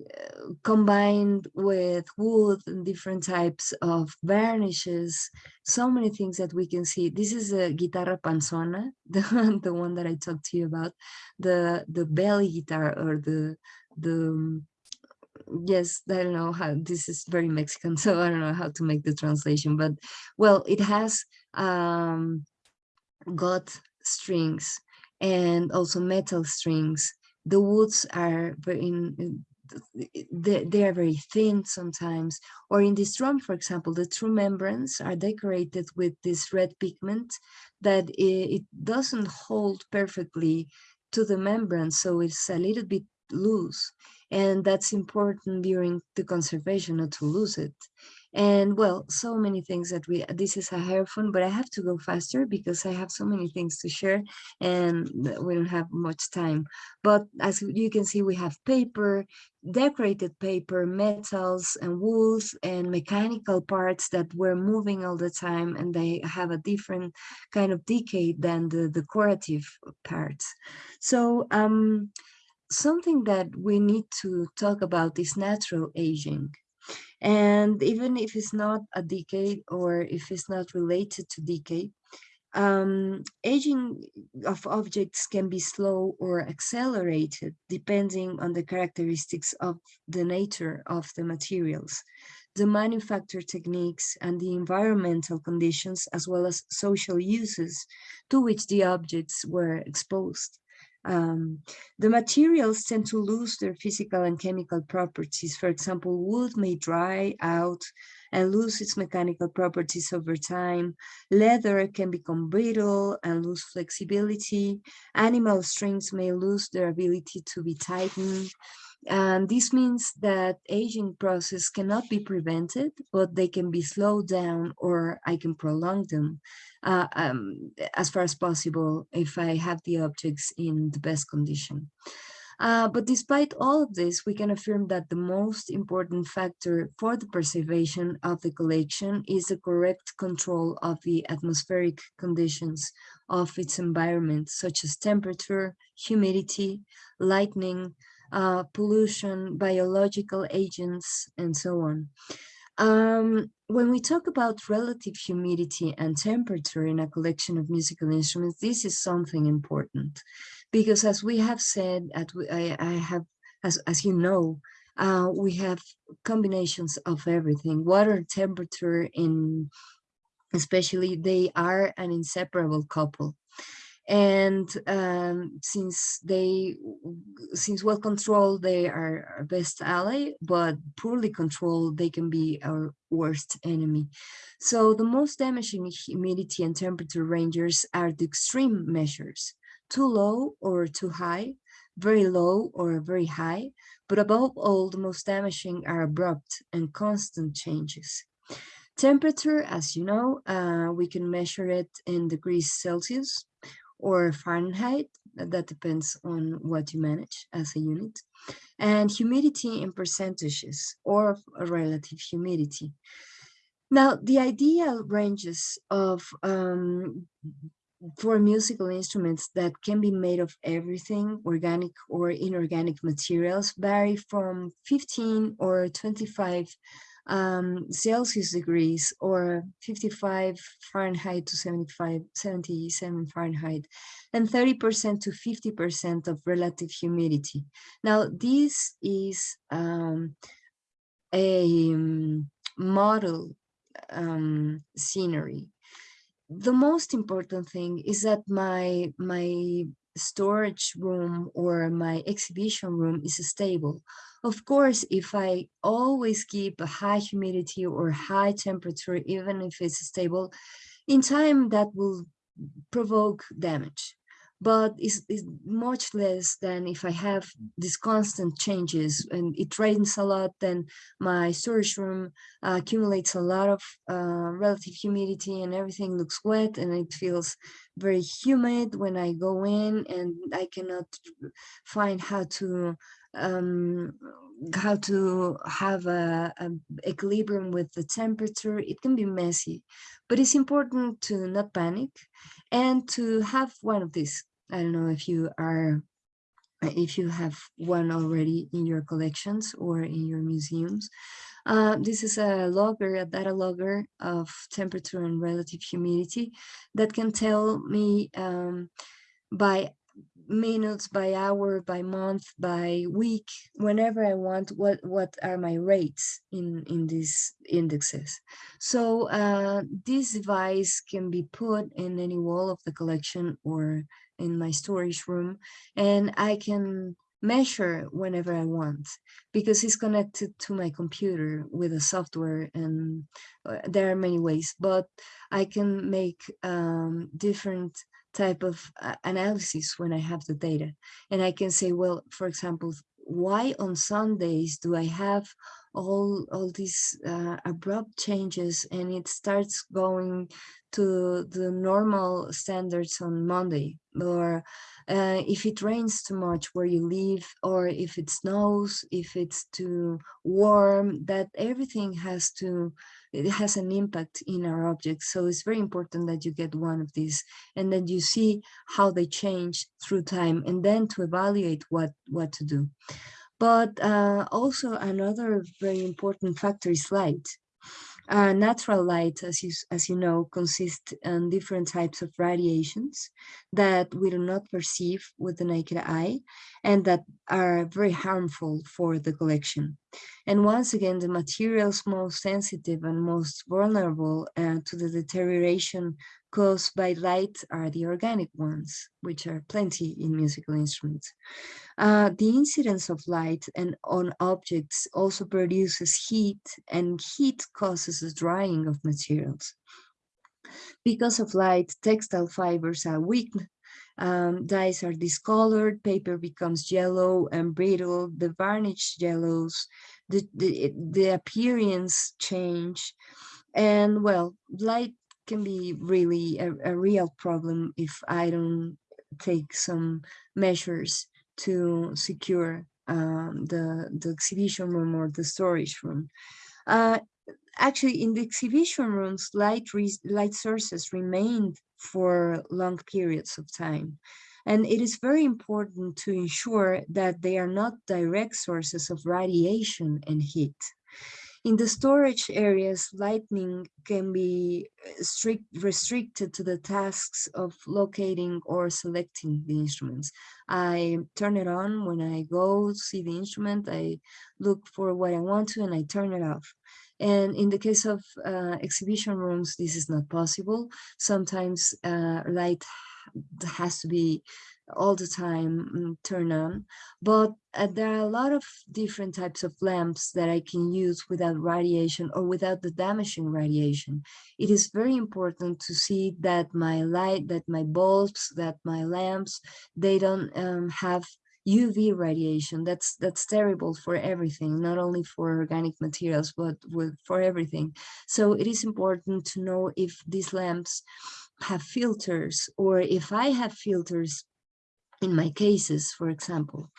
uh, combined with wood and different types of varnishes, so many things that we can see. This is a guitarra panzona, <laughs> the, the one that I talked to you about, the the belly guitar or the the um, yes, I don't know how this is very Mexican, <laughs> so I don't know how to make the translation, but well, it has um, got strings and also metal strings the woods are very in, they, are very thin sometimes. Or in this drum for example the true membranes are decorated with this red pigment that it doesn't hold perfectly to the membrane so it's a little bit loose. And that's important during the conservation not to lose it and well so many things that we this is a aerophone but i have to go faster because i have so many things to share and we don't have much time. But as you can see we have paper decorated paper metals and wools and mechanical parts that were moving all the time and they have a different kind of decay than the decorative parts. So um something that we need to talk about is natural aging and even if it's not a decay or if it's not related to decay, um, aging of objects can be slow or accelerated depending on the characteristics of the nature of the materials, the manufacture techniques and the environmental conditions as well as social uses to which the objects were exposed. Um, the materials tend to lose their physical and chemical properties. For example, wood may dry out and lose its mechanical properties over time. Leather can become brittle and lose flexibility. Animal strings may lose their ability to be tightened. And this means that aging process cannot be prevented, but they can be slowed down or I can prolong them uh, um, as far as possible if I have the objects in the best condition. Uh, but despite all of this, we can affirm that the most important factor for the preservation of the collection is the correct control of the atmospheric conditions of its environment, such as temperature, humidity, lightning, uh, pollution, biological agents, and so on. Um, when we talk about relative humidity and temperature in a collection of musical instruments, this is something important because as we have said, I, I have, as, as you know, uh, we have combinations of everything. Water temperature in, especially they are an inseparable couple and um, since they since well controlled they are our best ally but poorly controlled they can be our worst enemy. So the most damaging humidity and temperature ranges are the extreme measures too low or too high very low or very high but above all the most damaging are abrupt and constant changes. Temperature as you know uh, we can measure it in degrees celsius or Fahrenheit, that depends on what you manage as a unit, and humidity in percentages or relative humidity. Now, the ideal ranges of um, for musical instruments that can be made of everything, organic or inorganic materials, vary from 15 or 25 um, Celsius degrees or 55 Fahrenheit to 75, 77 Fahrenheit and 30% to 50% of relative humidity. Now, this is um, a um, model um, scenery. The most important thing is that my, my storage room or my exhibition room is stable. Of course, if I always keep a high humidity or high temperature, even if it's stable, in time that will provoke damage but it's, it's, much less than if I have these constant changes and it rains a lot, then my storage room uh, accumulates a lot of uh, relative humidity and everything looks wet and it feels very humid when I go in and I cannot find how to um, how to have a, a, equilibrium with the temperature. It can be messy, but it's important to not panic and to have one of these I don't know if you are, if you have one already in your collections or in your museums. Uh, this is a logger, a data logger of temperature and relative humidity that can tell me um, by minutes, by hour, by month, by week, whenever I want, what, what are my rates in, in these indexes. So uh, this device can be put in any wall of the collection or in my storage room and I can measure whenever I want because it's connected to my computer with a software and uh, there are many ways but I can make um, different type of uh, analysis when I have the data and I can say well for example why on Sundays do I have all all these uh, abrupt changes and it starts going to the normal standards on Monday or uh, if it rains too much where you live or if it snows if it's too warm that everything has to it has an impact in our objects. So it's very important that you get one of these and then you see how they change through time and then to evaluate what what to do but uh, also another very important factor is light uh, natural light, as you, as you know, consists in different types of radiations that we do not perceive with the naked eye and that are very harmful for the collection. And once again, the materials most sensitive and most vulnerable uh, to the deterioration caused by light are the organic ones, which are plenty in musical instruments. Uh, the incidence of light and on objects also produces heat and heat causes a drying of materials. Because of light, textile fibers are weakened, um, dyes are discolored, paper becomes yellow and brittle, the varnish yellows, the, the, the appearance change, and well, light can be really a, a real problem if I don't take some measures to secure um, the, the exhibition room or the storage room. Uh, actually, in the exhibition rooms, light, light sources remained for long periods of time. And it is very important to ensure that they are not direct sources of radiation and heat. In the storage areas, lighting can be uh, strict, restricted to the tasks of locating or selecting the instruments. I turn it on when I go see the instrument, I look for what I want to and I turn it off. And in the case of uh, exhibition rooms, this is not possible. Sometimes uh, light has to be all the time mm, turned on, but uh, there are a lot of different types of lamps that I can use without radiation or without the damaging radiation. It is very important to see that my light, that my bulbs, that my lamps, they don't um, have UV radiation. That's that's terrible for everything, not only for organic materials, but with, for everything. So it is important to know if these lamps have filters or if I have filters in my cases, for example.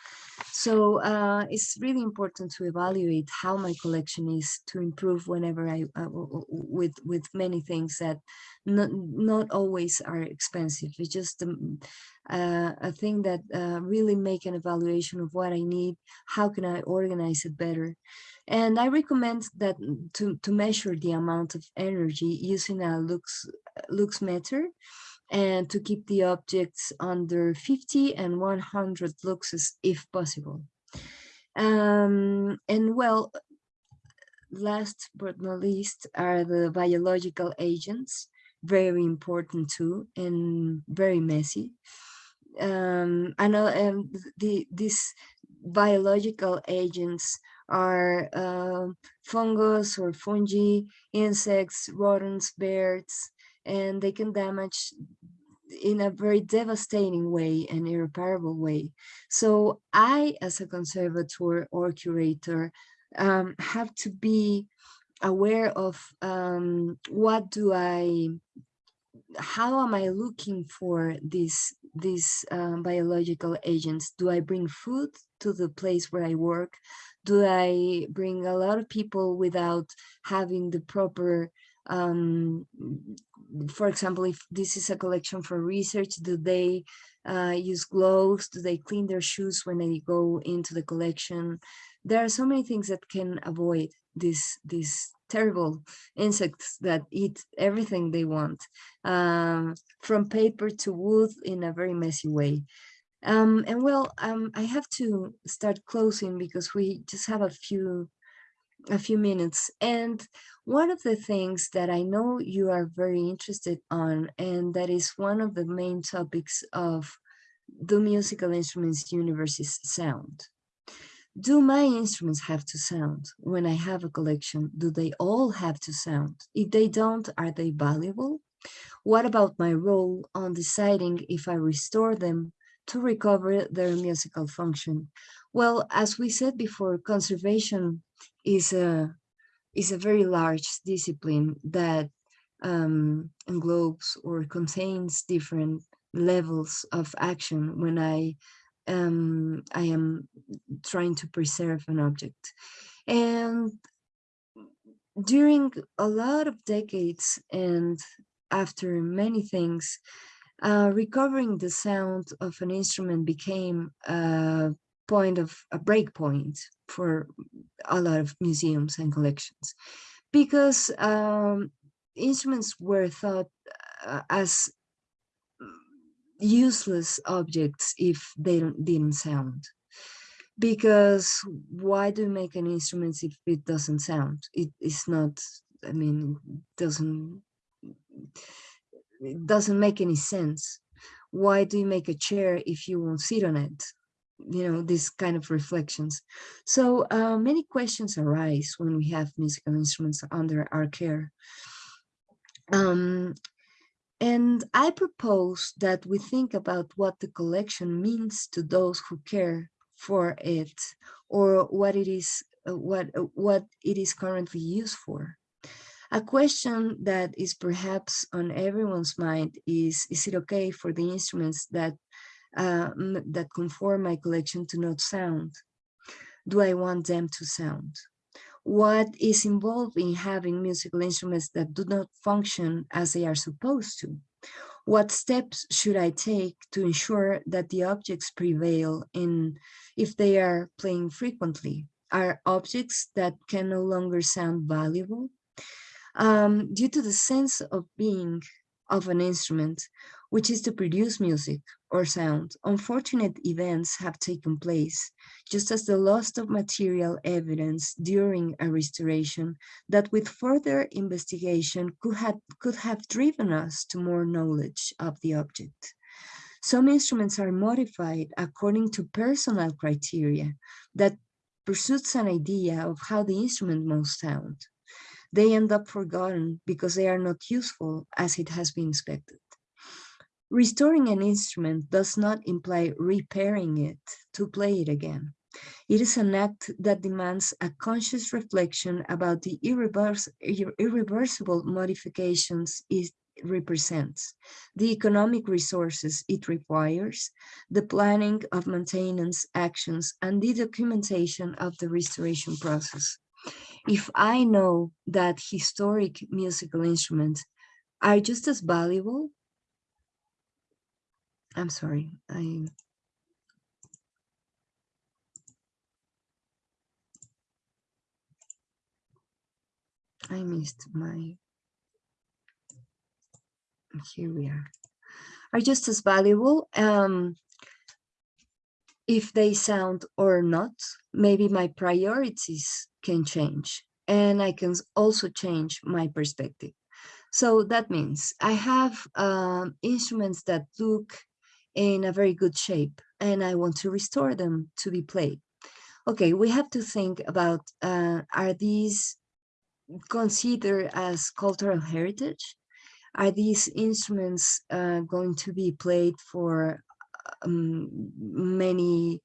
So uh, it's really important to evaluate how my collection is to improve whenever I, uh, with with many things that not, not always are expensive. It's just um, uh, a thing that uh, really make an evaluation of what I need, how can I organize it better. And I recommend that to, to measure the amount of energy using a lux, lux meter and to keep the objects under 50 and 100 luxes if possible. Um, and well, last but not least are the biological agents, very important too and very messy. Um, I know um, the, these biological agents are uh, fungus or fungi, insects, rodents, birds, and they can damage in a very devastating way and irreparable way. So I, as a conservator or curator, um, have to be aware of um, what do I, how am I looking for these, these um, biological agents? Do I bring food to the place where I work? Do I bring a lot of people without having the proper um, for example, if this is a collection for research, do they uh, use gloves? Do they clean their shoes when they go into the collection? There are so many things that can avoid this, these terrible insects that eat everything they want, um, from paper to wood in a very messy way. Um, and well, um, I have to start closing because we just have a few a few minutes. And one of the things that I know you are very interested on, and that is one of the main topics of the musical instruments universe's sound. Do my instruments have to sound when I have a collection? Do they all have to sound? If they don't, are they valuable? What about my role on deciding if I restore them to recover their musical function? Well, as we said before, conservation is a is a very large discipline that um, englobes or contains different levels of action when I um, I am trying to preserve an object. And during a lot of decades and after many things, uh, recovering the sound of an instrument became point of a break point for a lot of museums and collections. Because um, instruments were thought uh, as useless objects if they didn't sound. Because why do you make an instrument if it doesn't sound? It is not i mean doesn't it doesn't make any sense. Why do you make a chair if you won't sit on it you know, these kind of reflections. So uh, many questions arise when we have musical instruments under our care. Um, and I propose that we think about what the collection means to those who care for it or what it is uh, what uh, what it is currently used for. A question that is perhaps on everyone's mind is, is it okay for the instruments that uh, m- that conform my collection to not sound? Do I want them to sound? What is involved in having musical instruments that do not function as they are supposed to? What steps should I take to ensure that the objects prevail in if they are playing frequently? Are objects that can no longer sound valuable? Um, due to the sense of being of an instrument, which is to produce music or sound, unfortunate events have taken place, just as the loss of material evidence during a restoration that with further investigation could have, could have driven us to more knowledge of the object. Some instruments are modified according to personal criteria that pursues an idea of how the instrument must sound. They end up forgotten because they are not useful as it has been expected. Restoring an instrument does not imply repairing it to play it again. It is an act that demands a conscious reflection about the irrevers irreversible modifications it represents, the economic resources it requires, the planning of maintenance actions, and the documentation of the restoration process. If I know that historic musical instruments are just as valuable I'm sorry, I. I missed my. Here we are. Are just as valuable. Um, if they sound or not, maybe my priorities can change and I can also change my perspective. So that means I have um, instruments that look in a very good shape and I want to restore them to be played. Okay, we have to think about uh, are these considered as cultural heritage? Are these instruments uh, going to be played for um, many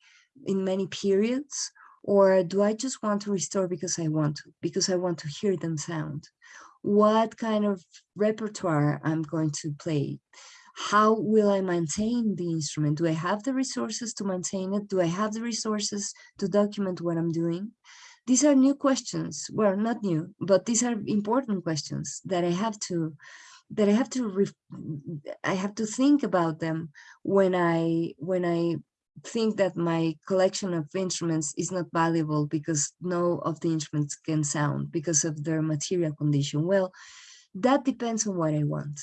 in many periods? Or do I just want to restore because I want to, because I want to hear them sound? What kind of repertoire I'm going to play? how will I maintain the instrument? Do I have the resources to maintain it? Do I have the resources to document what I'm doing? These are new questions. Well, not new, but these are important questions that I have to that I have to I have to think about them when I when I think that my collection of instruments is not valuable because no of the instruments can sound because of their material condition. Well, that depends on what I want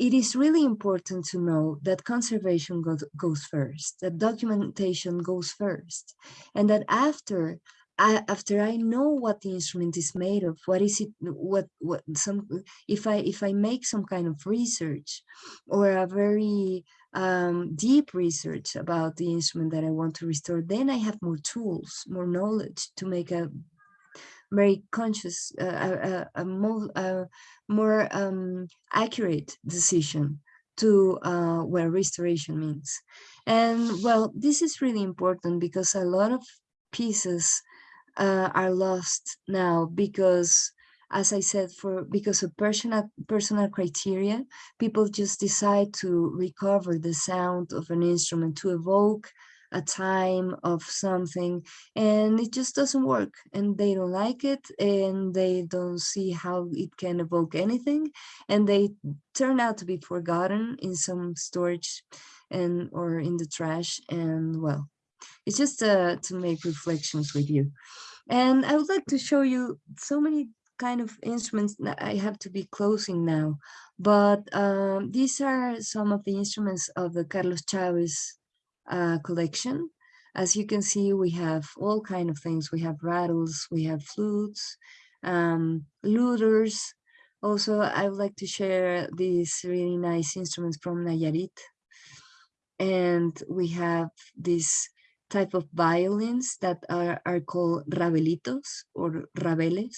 it is really important to know that conservation goes, goes first, that documentation goes first, and that after I, after I know what the instrument is made of, what is it, what what some if I if I make some kind of research or a very um, deep research about the instrument that I want to restore, then I have more tools, more knowledge to make a very conscious, uh, a, a, a, more, a more um, accurate decision to uh, what restoration means. And well, this is really important because a lot of pieces uh, are lost now because as I said, for because of personal personal criteria, people just decide to recover the sound of an instrument to evoke a time of something and it just doesn't work and they don't like it and they don't see how it can evoke anything and they turn out to be forgotten in some storage and or in the trash and well it's just uh, to make reflections with you and i would like to show you so many kind of instruments i have to be closing now but um, these are some of the instruments of the Carlos Chávez uh, collection. As you can see, we have all kind of things. We have rattles, we have flutes, um, luters. Also, I would like to share these really nice instruments from Nayarit. And we have this type of violins that are, are called rabelitos or rabeles.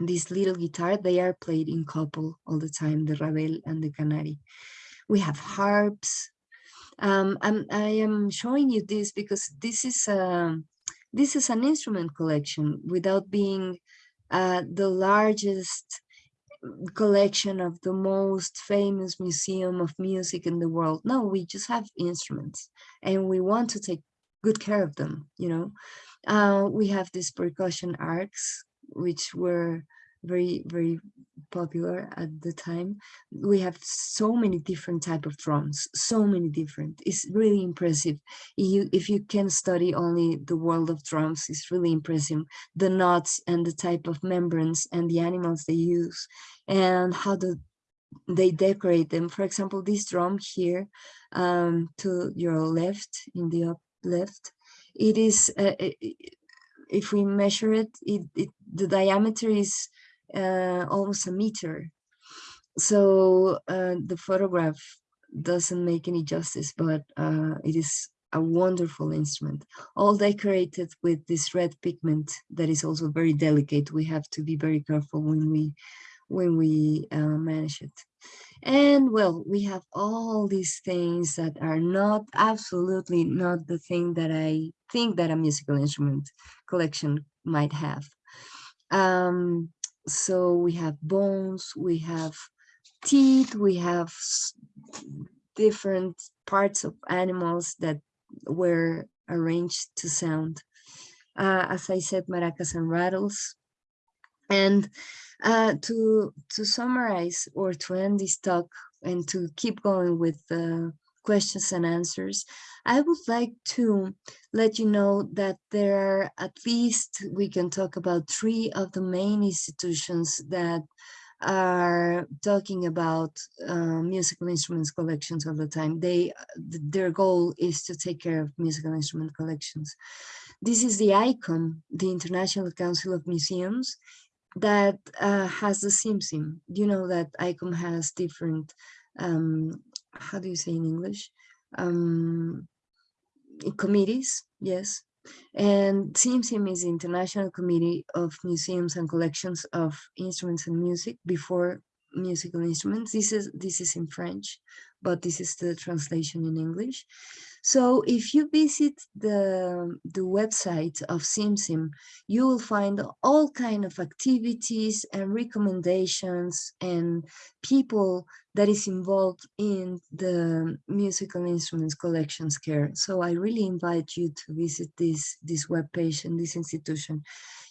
This little guitar, they are played in couple all the time, the rabel and the canary. We have harps, um, I'm, I am showing you this because this is a, this is an instrument collection without being uh, the largest collection of the most famous museum of music in the world. No, we just have instruments and we want to take good care of them, you know. Uh, we have these percussion arcs, which were very, very popular at the time. We have so many different type of drums, so many different. It's really impressive. You, if you can study only the world of drums, it's really impressive. The knots and the type of membranes and the animals they use and how the they decorate them. For example, this drum here um, to your left, in the up left, it is, uh, if we measure it, it, it the diameter is uh, almost a meter. So uh, the photograph doesn't make any justice, but uh, it is a wonderful instrument, all decorated with this red pigment that is also very delicate. We have to be very careful when we when we uh, manage it. And well, we have all these things that are not absolutely not the thing that I think that a musical instrument collection might have. Um, so we have bones, we have teeth, we have different parts of animals that were arranged to sound. Uh, as I said, maracas and rattles. And uh, to to summarize or to end this talk and to keep going with the questions and answers, I would like to let you know that there are at least, we can talk about three of the main institutions that are talking about uh, musical instruments collections all the time. They, their goal is to take care of musical instrument collections. This is the ICOM, the International Council of Museums, that uh, has the CIMCIM. You know that ICOM has different, um, how do you say in English? Um, committees, yes. And CIMCIM is the International Committee of Museums and Collections of Instruments and Music before musical instruments. This is this is in French, but this is the translation in English. So if you visit the, the website of CIMCIM, you will find all kind of activities and recommendations and people that is involved in the musical instruments collections care. So I really invite you to visit this, this webpage and this institution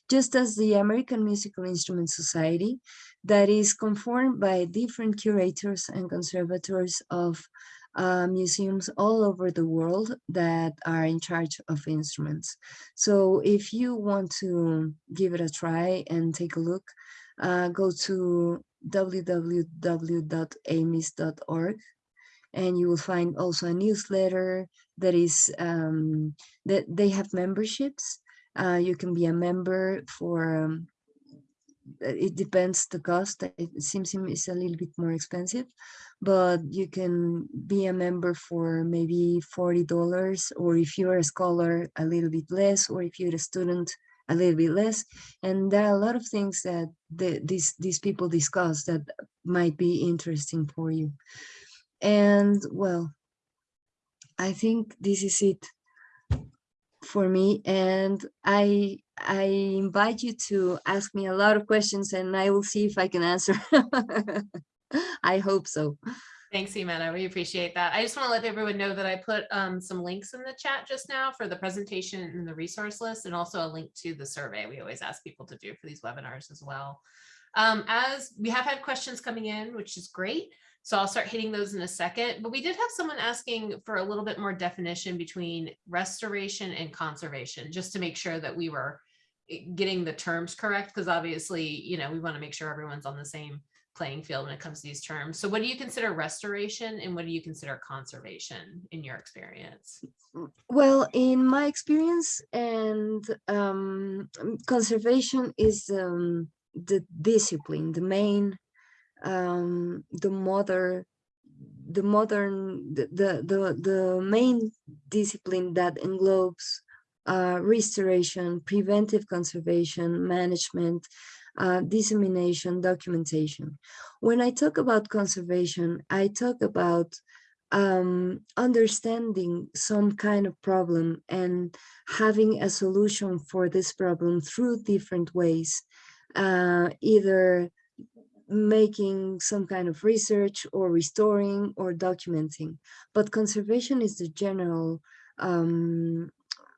just as the American Musical Instrument Society that is conformed by different curators and conservators of uh, museums all over the world that are in charge of instruments. So if you want to give it a try and take a look, uh, go to www.amis.org and you will find also a newsletter that is um, that they have memberships uh, you can be a member for, um, it depends the cost. It seems it's a little bit more expensive, but you can be a member for maybe $40, or if you're a scholar, a little bit less, or if you're a student, a little bit less. And there are a lot of things that the, these, these people discuss that might be interesting for you. And well, I think this is it for me and I I invite you to ask me a lot of questions and I will see if I can answer. <laughs> I hope so. Thanks, Ximena. We appreciate that. I just want to let everyone know that I put um, some links in the chat just now for the presentation and the resource list and also a link to the survey we always ask people to do for these webinars as well. Um, as we have had questions coming in, which is great. So I'll start hitting those in a second, but we did have someone asking for a little bit more definition between restoration and conservation, just to make sure that we were eh, getting the terms correct, because obviously, you know, we want to make sure everyone's on the same playing field when it comes to these terms. So what do you consider restoration and what do you consider conservation in your experience? Well, in my experience and um, conservation is um, the discipline, the main um, the mother the modern the, the the the main discipline that englobes uh, restoration preventive conservation management uh, dissemination documentation. When i talk about conservation i talk about um, understanding some kind of problem and having a solution for this problem through different ways uh, either making some kind of research or restoring or documenting. But conservation is the general, um,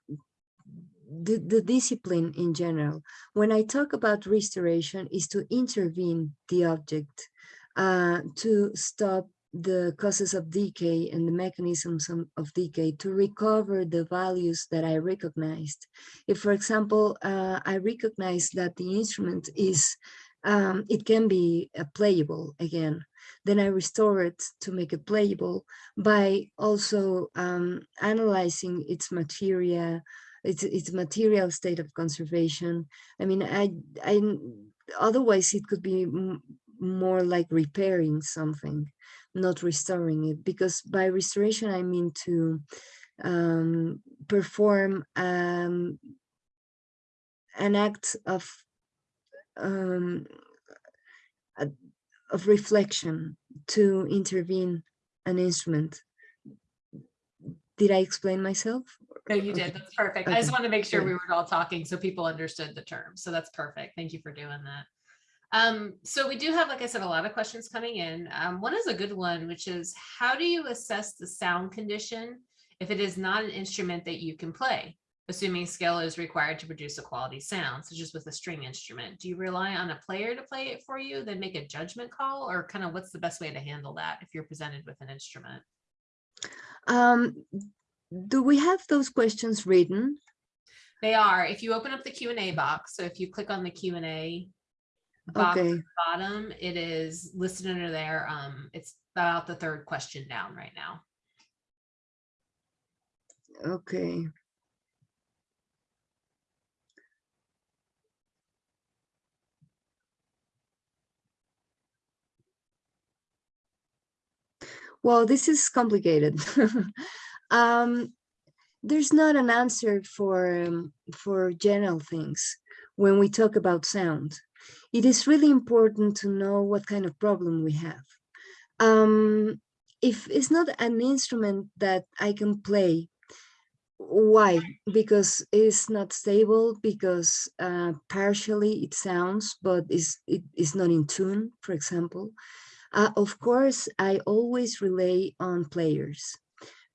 the, the discipline in general. When I talk about restoration is to intervene the object, uh, to stop the causes of decay and the mechanisms of, decay to recover the values that I recognized. If, for example, uh, I recognize that the instrument is, um, it can be uh, playable again, then I restore it to make it playable by also um, analyzing its material, its, its material state of conservation. I mean, I, I otherwise it could be more like repairing something not restoring it because by restoration I mean to um, perform um, an act of um, of reflection to intervene an instrument. Did I explain myself? No, you did. Okay. That's perfect. I just Okay, wanted to make sure we were all talking so people understood the term. So that's perfect. Thank you for doing that. Um, so we do have, like I said, a lot of questions coming in. Um, one is a good one, which is how do you assess the sound condition if it is not an instrument that you can play? Assuming skill is required to produce a quality sound, such as with a string instrument. Do you rely on a player to play it for you, then make a judgment call, or kind of what's the best way to handle that if you're presented with an instrument? Um, do we have those questions written? They are, if you open up the Q and A box, so if you click on the Q and A box at Okay, the bottom, it is listed under there. Um, it's about the third question down right now. okay. Well, this is complicated. <laughs> um, there's not an answer for um, for general things when we talk about sound. It is really important to know what kind of problem we have. Um, if it's not an instrument that I can play, why? Because it's not stable, because uh, partially it sounds, but is it is not in tune, for example. Uh, of course, I always rely on players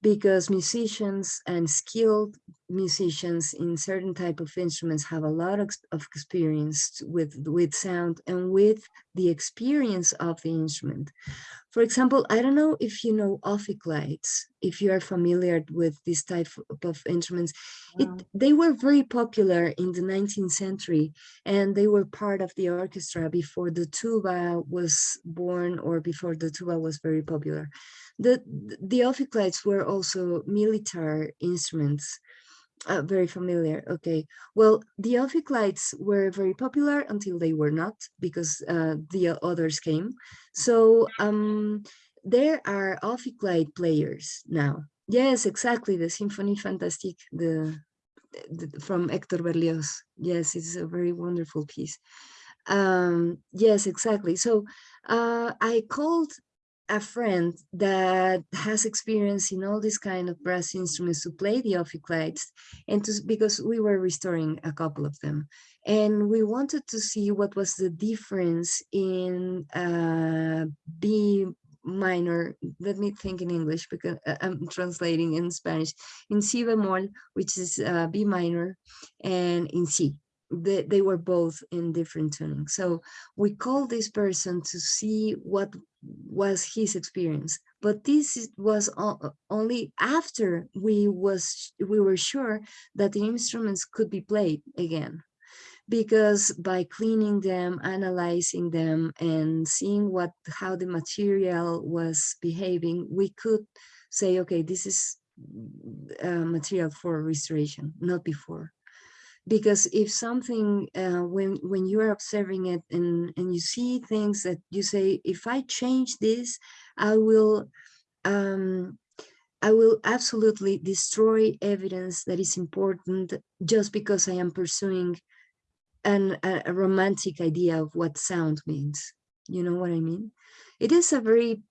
because musicians and skilled musicians in certain type of instruments have a lot of, of experience with, with sound and with the experience of the instrument. For example, I don't know if you know ophicleide, if you are familiar with this type of instruments. It, they were very popular in the 19th century and they were part of the orchestra before the tuba was born or before the tuba was very popular. The, the ophicleides were also military instruments, uh, very familiar. Okay, well, the ophicleides were very popular until they were not because uh, the others came. So um, there are ophicleide players now. Yes, exactly, the Symphonie Fantastique, the, the from Hector Berlioz. Yes, it's a very wonderful piece. Um, yes, exactly. So uh, I called a friend that has experience in all these kind of brass instruments to play the ophicleides and to, because we were restoring a couple of them and we wanted to see what was the difference in uh, B minor, let me think in English because uh, I'm translating in Spanish, in Si bemol, which is uh, B minor, and in C. They, they were both in different tuning. So we called this person to see what was his experience. But this was only after we was we were sure that the instruments could be played again because by cleaning them, analyzing them, and seeing what how the material was behaving, we could say, okay, this is uh, material for restoration, not before. Because if something, uh, when when you are observing it and and you see things that you say, if I change this, I will. Um, I will absolutely destroy evidence that is important just because I am pursuing an, a, a romantic idea of what sound means. You know what I mean? It is a very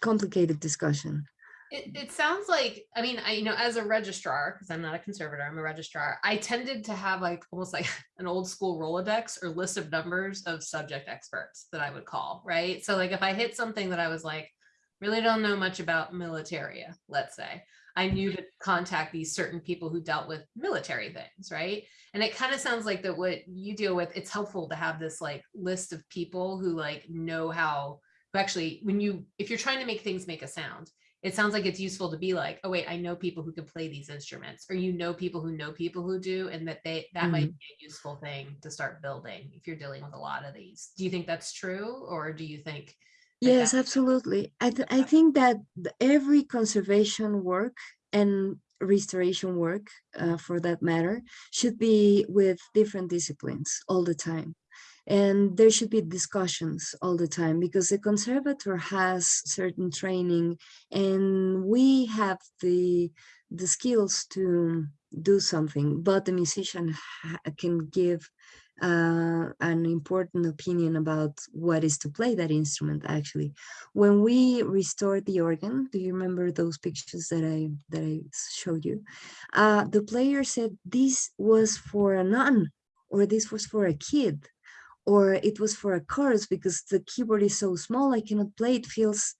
complicated discussion. It, it sounds like, I mean, I, you know, as a registrar, because I'm not a conservator, I'm a registrar, I tended to have like almost like <laughs> an old school Rolodex or list of numbers of subject experts that I would call, right? So like if I hit something that I was like, really don't know much about militaria, let's say, I knew to contact these certain people who dealt with military things, right? And it kind of sounds like that what you deal with, it's helpful to have this like list of people who like know how, who actually, when you, if you're trying to make things make a sound, it sounds like it's useful to be like, oh wait, I know people who can play these instruments, or you know people who know people who do, and that they that might be a useful thing to start building if you're dealing with a lot of these. Do you think that's true, or do you think? Yes, absolutely. I, th- I think that every conservation work and restoration work, uh, for that matter, should be with different disciplines all the time. And there should be discussions all the time because the conservator has certain training and we have the the skills to do something, but the musician can give uh, an important opinion about what is to play that instrument actually. When we restored the organ do you remember those pictures that i that i showed you? Uh the player said this was for a nun or this was for a kid or it was for a chorus because the keyboard is so small i cannot play it feels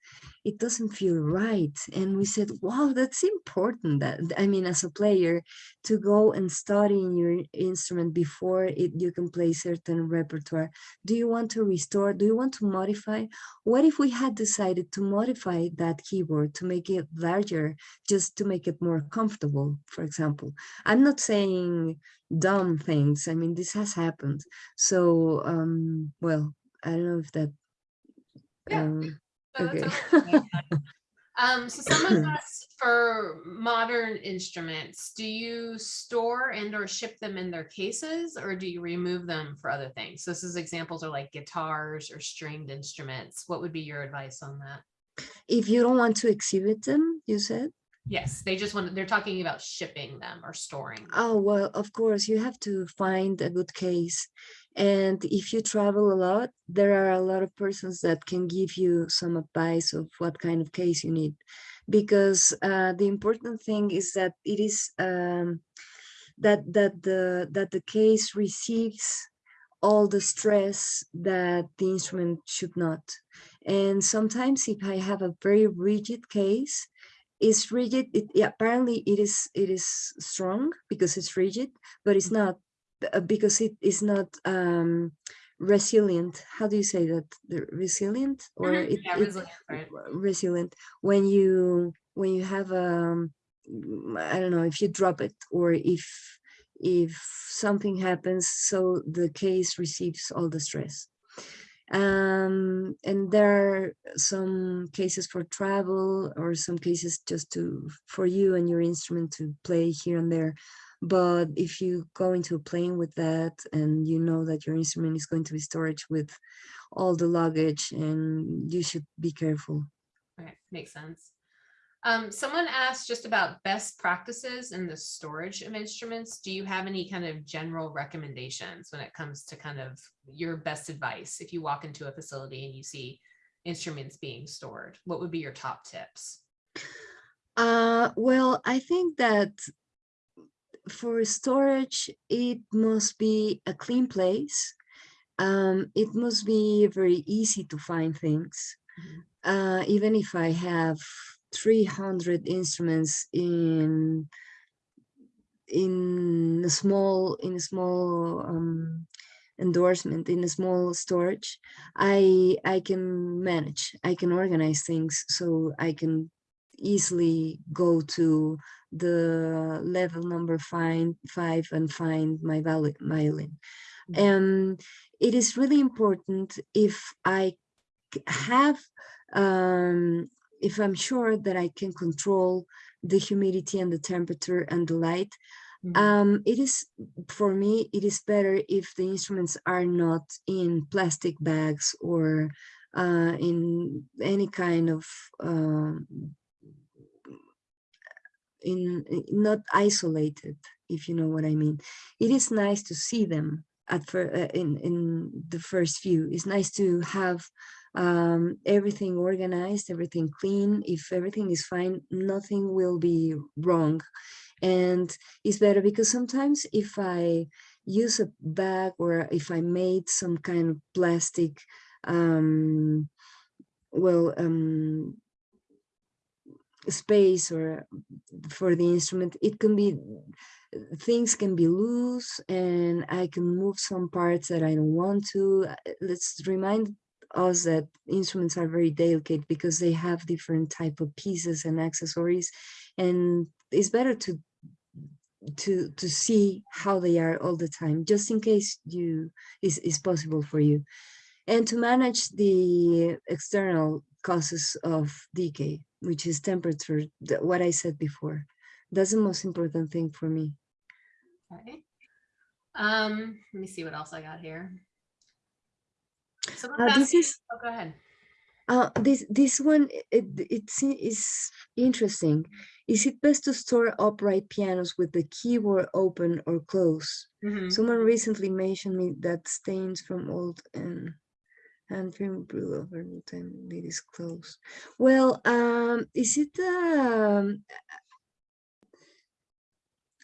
it doesn't feel right. And we said wow that's important that i mean as a player to go and study in your instrument before it you can play certain repertoire. Do you want to restore do you want to modify? What if we had decided to modify that keyboard to make it larger just to make it more comfortable for example? I'm not saying dumb things i mean this has happened so um well i don't know if that Yeah, um So okay. <laughs> Um, so someone asked <coughs> for modern instruments, do you store and or ship them in their cases or do you remove them for other things? So This is examples are like guitars or stringed instruments. What would be your advice on that? if you don't want to exhibit them you said Yes, they just want, they're talking about shipping them or storing. them. Oh, well, of course, you have to find a good case. And if you travel a lot, there are a lot of persons that can give you some advice of what kind of case you need. Because uh, the important thing is that it is um, that that the that the case receives all the stress that the instrument should not. And sometimes if I have a very rigid case, is rigid it yeah, apparently it is it is strong because it's rigid but it's not uh, because it is not um resilient. How do you say that? The resilient? Or Mhm, it, yeah, resilient, right. resilient. When you when you have um mm, i don't know if you drop it or if if something happens so the case receives all the stress um and there are some cases for travel or some cases just to for you and your instrument to play here and there but if you go into a plane with that and you know that your instrument is going to be storage with all the luggage and you should be careful Right, makes sense. Um, someone asked just about best practices in the storage of instruments. Do you have any kind of general recommendations when it comes to kind of your best advice? If you walk into a facility and you see instruments being stored, what would be your top tips? Uh, well, I think that for storage, it must be a clean place. Um, it must be very easy to find things. Mhm. Uh, even if I have 300 instruments in in a small in a small um, endorsement in a small storage i i can manage i can organize things so i can easily go to the level number find five and find my violin Mhm. um it is really important if i have um if i'm sure that i can control the humidity and the temperature and the light Mhm. um it is for me it is better if the instruments are not in plastic bags or uh in any kind of um in not isolated if you know what i mean it is nice to see them at fir- uh, in in the first view it's nice to have um, everything organized, everything clean. If everything is fine, nothing will be wrong. And it's better because sometimes if I use a bag or if I made some kind of plastic, um, well, um, space or for the instrument, it can be things can be loose and I can move some parts that I don't want to. Let's remind us that instruments are very delicate because they have different type of pieces and accessories and it's better to to to see how they are all the time just in case you is is possible for you and to manage the external causes of decay which is temperature what i said before that's the most important thing for me Okay. Um, let me see what else I got here. Someone's uh, this is oh, go ahead. uh, this this one it, it's interesting is it best to store upright pianos with the keyboard open or closed Mhm. Someone recently mentioned me that stains from old and hand film brew over time it is closed. Well, um, is it um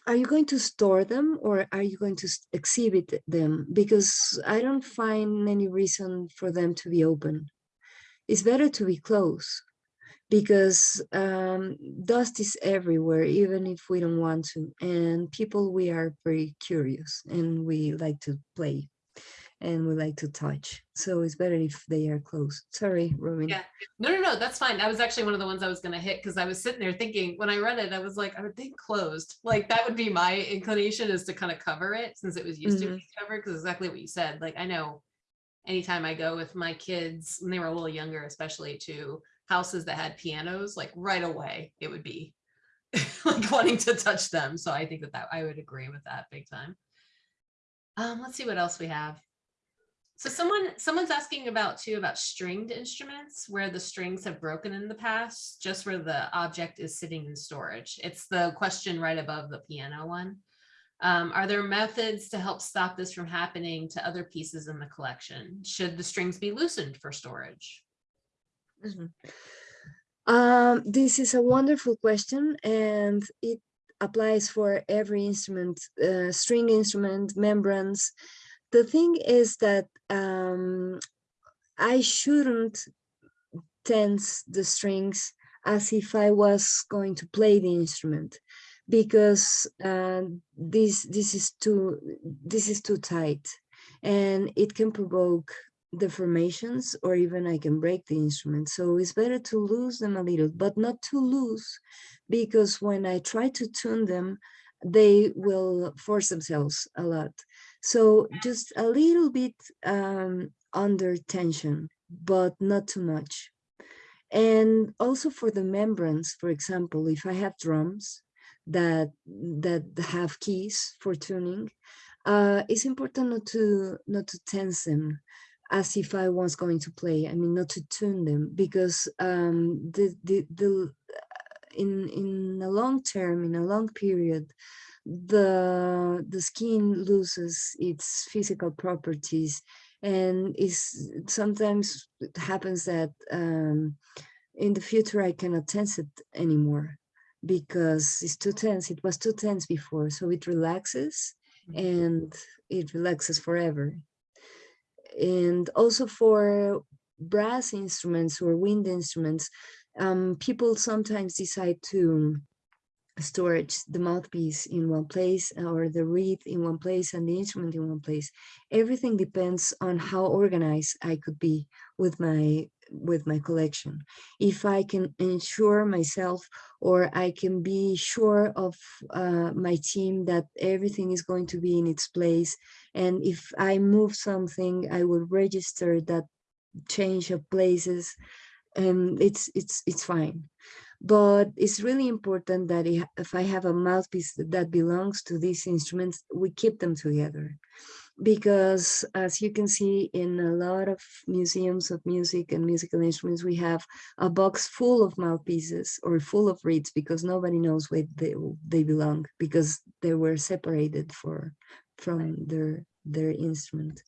are you going to store them or are you going to exhibit them? Because I don't find any reason for them to be open. It's better to be closed because um, dust is everywhere, even if we don't want to. And people, we are very curious and we like to play and we like to touch. So it's better if they are closed. Sorry, Robin. Yeah. No, no, no, that's fine. That was actually one of the ones I was gonna hit because I was sitting there thinking, when I read it, I was like, I would think closed. Like that would be my inclination is to kind of cover it since it was used to Mhm. be covered, because exactly what you said. Like I know anytime I go with my kids, when they were a little younger, especially to houses that had pianos, like right away, it would be <laughs> like wanting to touch them. So I think that that I would agree with that big time. Um, let's see what else we have. So someone, someone's asking about too, about stringed instruments where the strings have broken in the past, just where the object is sitting in storage. It's the question right above the piano one. Um, are there methods to help stop this from happening to other pieces in the collection? Should the strings be loosened for storage? Mhm. Um, this is a wonderful question and it applies for every instrument, uh, string instrument, membranes. The thing is that um, I shouldn't tense the strings as if I was going to play the instrument because uh, this this is too this is too tight and it can provoke deformations or even I can break the instrument. So it's better to lose them a little, but not too loose because when I try to tune them, they will force themselves a lot. So just a little bit um, under tension, but not too much. And also for the membranes, for example, if I have drums that that have keys for tuning, uh, it's important not to not to tense them as if I was going to play. I mean, not to tune them because um, the the the in in a long term, in a long period, the the skin loses its physical properties, and is sometimes it happens that um, in the future I cannot tense it anymore because it's too tense. It was too tense before, so it relaxes Mhm. and it relaxes forever and also for brass instruments or wind instruments, um, people sometimes decide to storage the mouthpiece in one place or the reed in one place and the instrument in one place. Everything depends on how organized I could be with my with my collection. If I can ensure myself or I can be sure of uh, my team that everything is going to be in its place and if I move something, I will register that change of places and it's it's it's fine but it's really important that if I have a mouthpiece that belongs to these instruments, we keep them together. Because as you can see in a lot of museums of music and musical instruments, we have a box full of mouthpieces or full of reeds because nobody knows where they, they belong because they were separated for from their their instrument.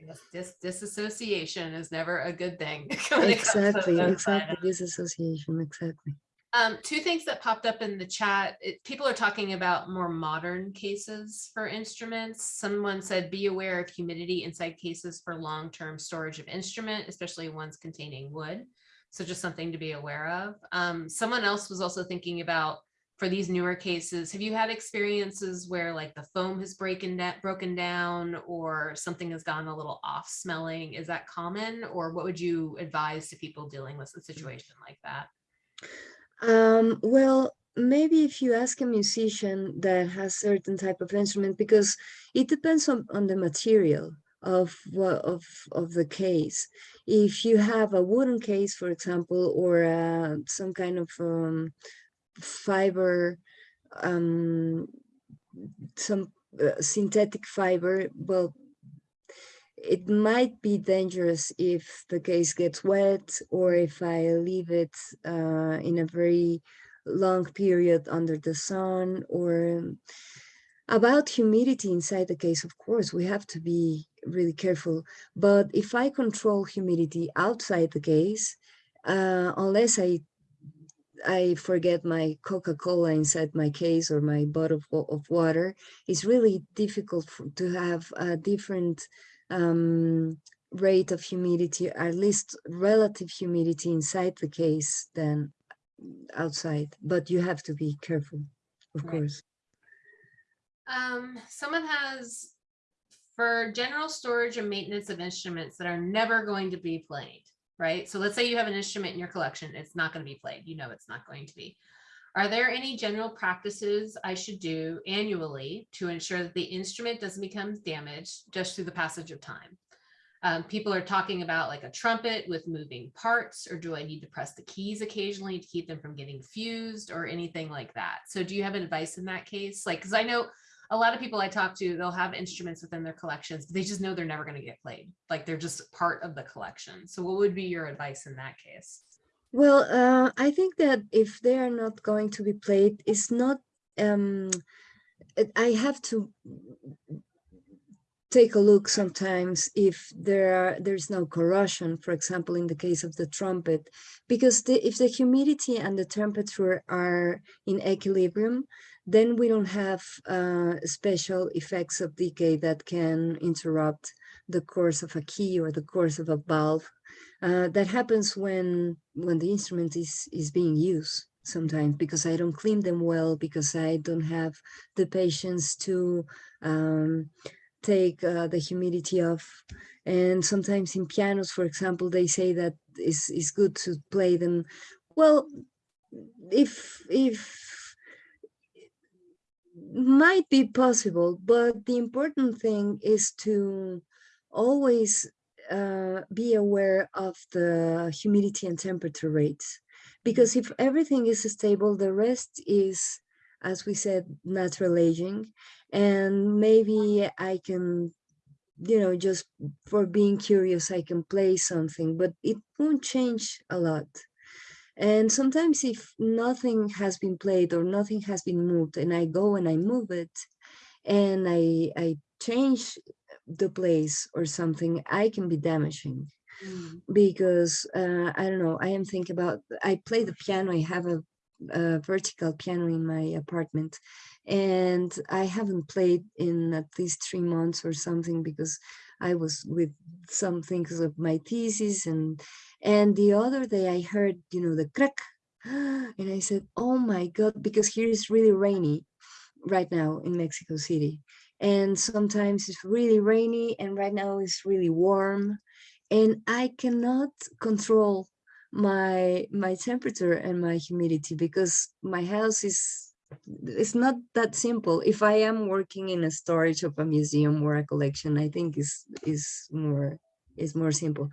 Yes, Dis disassociation is never a good thing. <laughs> when it comes to Exactly, exactly. Disassociation, exactly. Um, two things that popped up in the chat, it, people are talking about more modern cases for instruments. Someone said, be aware of humidity inside cases for long-term storage of instrument, especially ones containing wood. So just something to be aware of. Um, someone else was also thinking about for these newer cases, have you had experiences where like the foam has broken broken down or something has gone a little off smelling? Is that common? Or what would you advise to people dealing with a situation like that? Um, well, maybe if you ask a musician that has certain type of instrument, because it depends on, on the material of of of the case. If you have a wooden case, for example, or uh, some kind of um, fiber, um, some uh, synthetic fiber, well, it might be dangerous if the case gets wet or if I leave it uh, in a very long period under the sun or um, about humidity inside the case, of course, we have to be really careful. But if I control humidity outside the case, uh, unless I I forget my Coca-Cola inside my case or my bottle of, water, it's really difficult for, to have a different um, rate of humidity, at least relative humidity inside the case than outside. But you have to be careful, of Right. course. Um, someone has for general storage and maintenance of instruments that are never going to be played, right? So let's say you have an instrument in your collection, it's not going to be played. You know it's not going to be. Are there any general practices I should do annually to ensure that the instrument doesn't become damaged just through the passage of time? Um, people are talking about like a trumpet with moving parts, or do I need to press the keys occasionally to keep them from getting fused or anything like that? So do you have advice in that case? Like, because I know a lot of people I talk to, they'll have instruments within their collections, but they just know they're never going to get played. Like they're just part of the collection. So what would be your advice in that case? Well, uh, I think that if they are not going to be played, it's not. Um, I have to take a look sometimes if there are there's no corrosion. For example, in the case of the trumpet, because the, if the humidity and the temperature are in equilibrium, then we don't have uh, special effects of decay that can interrupt the course of a key or the course of a valve uh, that happens when when the instrument is is being used sometimes because I don't clean them well because I don't have the patience to um, take uh, the humidity off. And sometimes in pianos, for example, they say that it's, good to play them. Well, if if might be possible, but the important thing is to always uh, be aware of the humidity and temperature rates. Because if everything is stable, the rest is, as we said, natural aging. And maybe I can, you know, just for being curious, I can play something, but it won't change a lot. And sometimes if nothing has been played or nothing has been moved and I go and I move it and I, I change the place or something, I can be damaging Mm, because uh, I don't know, I am thinking about, I play the piano, I have a, a vertical piano in my apartment and I haven't played in at least three months or something because I was with some things of my thesis and and the other day I heard, you know, the crack <gasps> and I said, oh my God, because here is really rainy right now in Mexico City. And sometimes it's really rainy and right now it's really warm and I cannot control my my temperature and my humidity because my house is it's not that simple. If i am working in a storage of a museum or a collection i think is is more is more simple.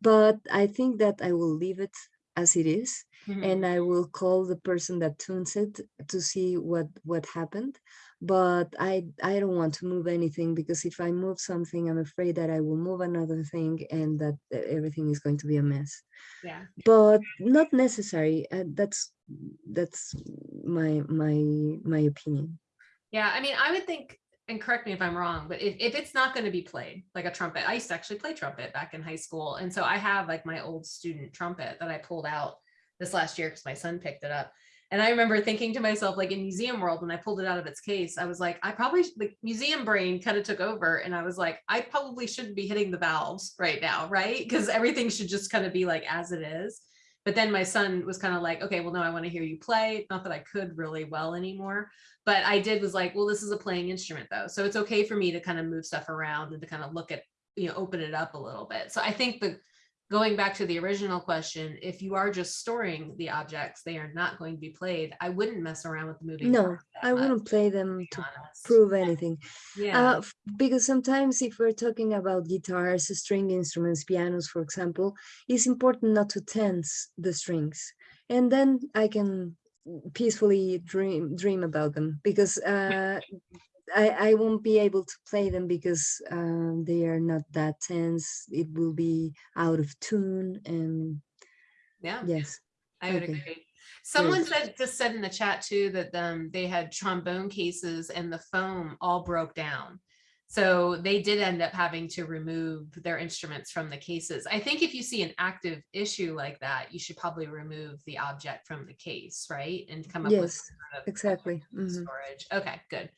But i think that i will leave it as it is mhm. and i will call the person that tunes it to see what what happened but i i don't want to move anything because if i move something i'm afraid that i will move another thing and that everything is going to be a mess Yeah. but not necessary uh, that's that's my my my opinion Yeah, I mean, I would think and correct me if I'm wrong, but if, if it's not going to be played like a trumpet, I used to actually play trumpet back in high school. And so I have like my old student trumpet that I pulled out this last year because my son picked it up. And I remember thinking to myself, like in museum world, when I pulled it out of its case, I was like, I probably like museum brain kind of took over. And I was like, I probably shouldn't be hitting the valves right now, right? Because everything should just kind of be like as it is. But then my son was kind of like, okay, well, no, I want to hear you play. Not that I could really well anymore, but I did was like, well, this is a playing instrument though. So it's okay for me to kind of move stuff around and to kind of look at, you know, open it up a little bit. So I think the going back to the original question, if you are just storing the objects, they are not going to be played. I wouldn't mess around with the moving. No, I much, wouldn't play them be to prove anything. Yeah, Uh, because sometimes if we're talking about guitars, string instruments, pianos, for example, it's important not to tense the strings. And then I can peacefully dream dream about them because uh, I, I won't be able to play them because um, they are not that tense. It will be out of tune and yeah, yes. I would okay. agree. Someone said, just said in the chat too, that um, they had trombone cases and the foam all broke down. So they did end up having to remove their instruments from the cases. I think if you see an active issue like that, you should probably remove the object from the case, right? And come up with Yes, some sort of exactly. mhm. storage. Okay, good.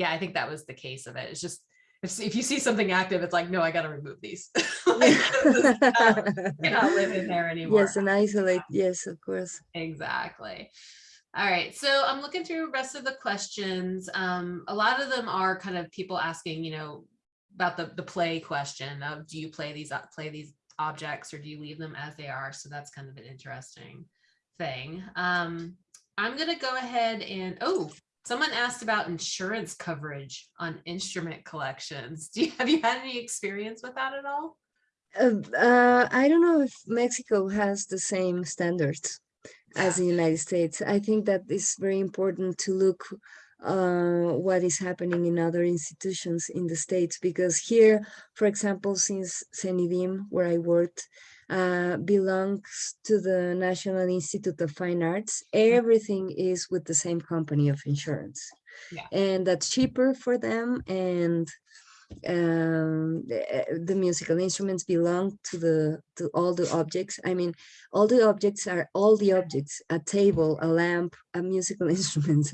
Yeah, I think that was the case of it. It's just, if, if you see something active, it's like, no, I gotta remove these. <laughs> Like, this is not- Cannot live in there anymore. yes, and isolate. Yes, of course. Exactly. All right, so I'm looking through the rest of the questions. Um, a lot of them are kind of people asking, you know, about the the play question of do you play these uh, play these objects or do you leave them as they are? So that's kind of an interesting thing. Um, I'm gonna go ahead and oh, someone asked about insurance coverage on instrument collections. Do you have you had any experience with that at all? Uh, uh, I don't know if Mexico has the same standards as the United States. I think that it's very important to look uh, what is happening in other institutions in the States because here, for example, since CENIDIM, where I worked, uh, belongs to the National Institute of Fine Arts, everything is with the same company of insurance. Yeah. And that's cheaper for them and um the, uh, the musical instruments belong to the to all the objects. I mean all the objects are all the objects a table a lamp a musical <laughs> instrument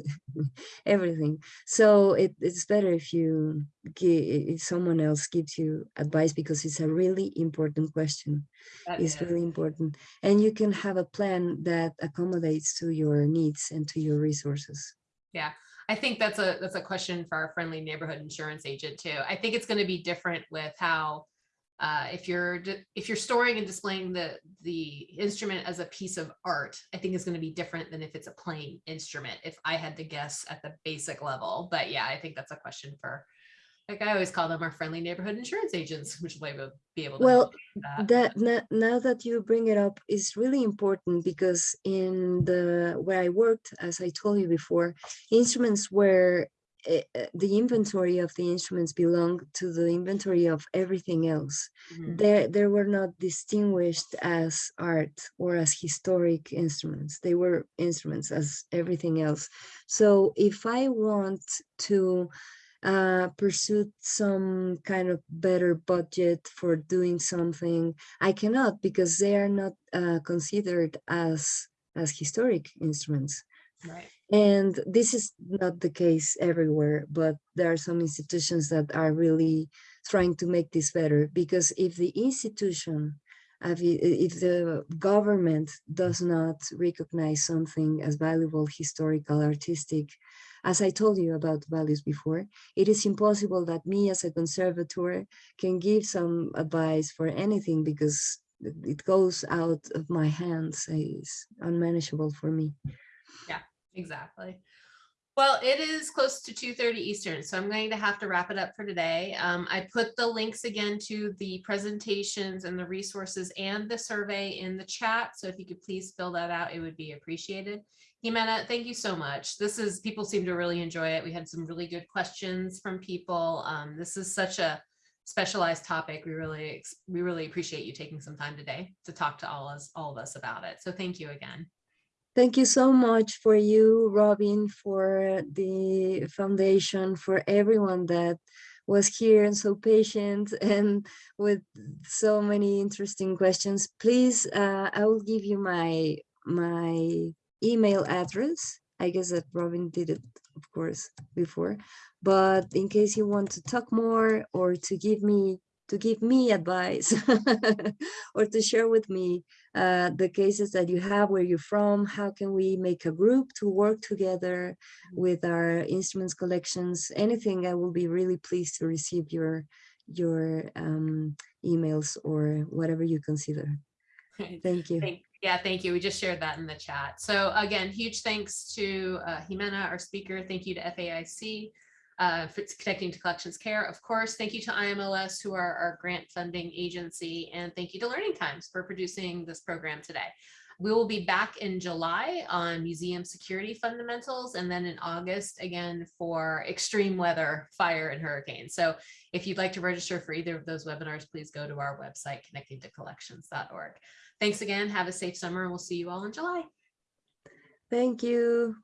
everything. So it, it's better if you if someone else gives you advice because it's a really important question. That it's is- really important. And you can have a plan that accommodates to your needs and to your resources I think that's a, that's a question for our friendly neighborhood insurance agent too. I think it's going to be different with how, uh, if you're, if you're storing and displaying the, the instrument as a piece of art, I think it's going to be different than if it's a playing instrument, if I had to guess at the basic level. But yeah, I think that's a question for, like I always call them our friendly neighborhood insurance agents, <laughs> which will be able- to. Well, help you with that. that now, that you bring it up is really important because in the where I worked, as I told you before, instruments were eh, eh, the inventory of the instruments belonged to the inventory of everything else. Mhm. They they were not distinguished as art or as historic instruments. They were instruments as everything else. So if I want to uh, pursue some kind of better budget for doing something, I cannot because they are not uh, considered as as historic instruments. Right. And this is not the case everywhere, but there are some institutions that are really trying to make this better because if the institution, if the government does not recognize something as valuable, historical, artistic, as I told you about values before, it is impossible that me as a conservator can give some advice for anything because it goes out of my hands. It's unmanageable for me. Yeah, exactly. Well, it is close to two thirty Eastern, so I'm going to have to wrap it up for today. Um, I put the links again to the presentations and the resources and the survey in the chat. So if you could please fill that out, it would be appreciated. Jimena, thank you so much. This is, people seem to really enjoy it. We had some really good questions from people. Um, this is such a specialized topic. We really, we really appreciate you taking some time today to talk to all us, all of us about it. So thank you again. Thank you so much for you, Robin, for the foundation, for everyone that was here and so patient <laughs> and with so many interesting questions. Please, uh, I will give you my my email address. I guess that Robin did it, of course, before. But in case you want to talk more or to give me to give me advice <laughs> or to share with me uh, the cases that you have, where you're from, how can we make a group to work together with our instruments collections, anything, I will be really pleased to receive your your um, emails or whatever you consider. <laughs> Thank you. Thank- Yeah, thank you. We just shared that in the chat. So again, huge thanks to uh, Jimena, our speaker. Thank you to FAIC uh, for connecting to collections care. Of course, thank you to IMLS, who are our grant funding agency, and thank you to Learning Times for producing this program today. We will be back in July on museum security fundamentals, and then in August again for extreme weather, fire, and hurricane. So if you'd like to register for either of those webinars, please go to our website, connectingtocollections.org. Thanks again. Have a safe summer and we'll see you all in July. Thank you.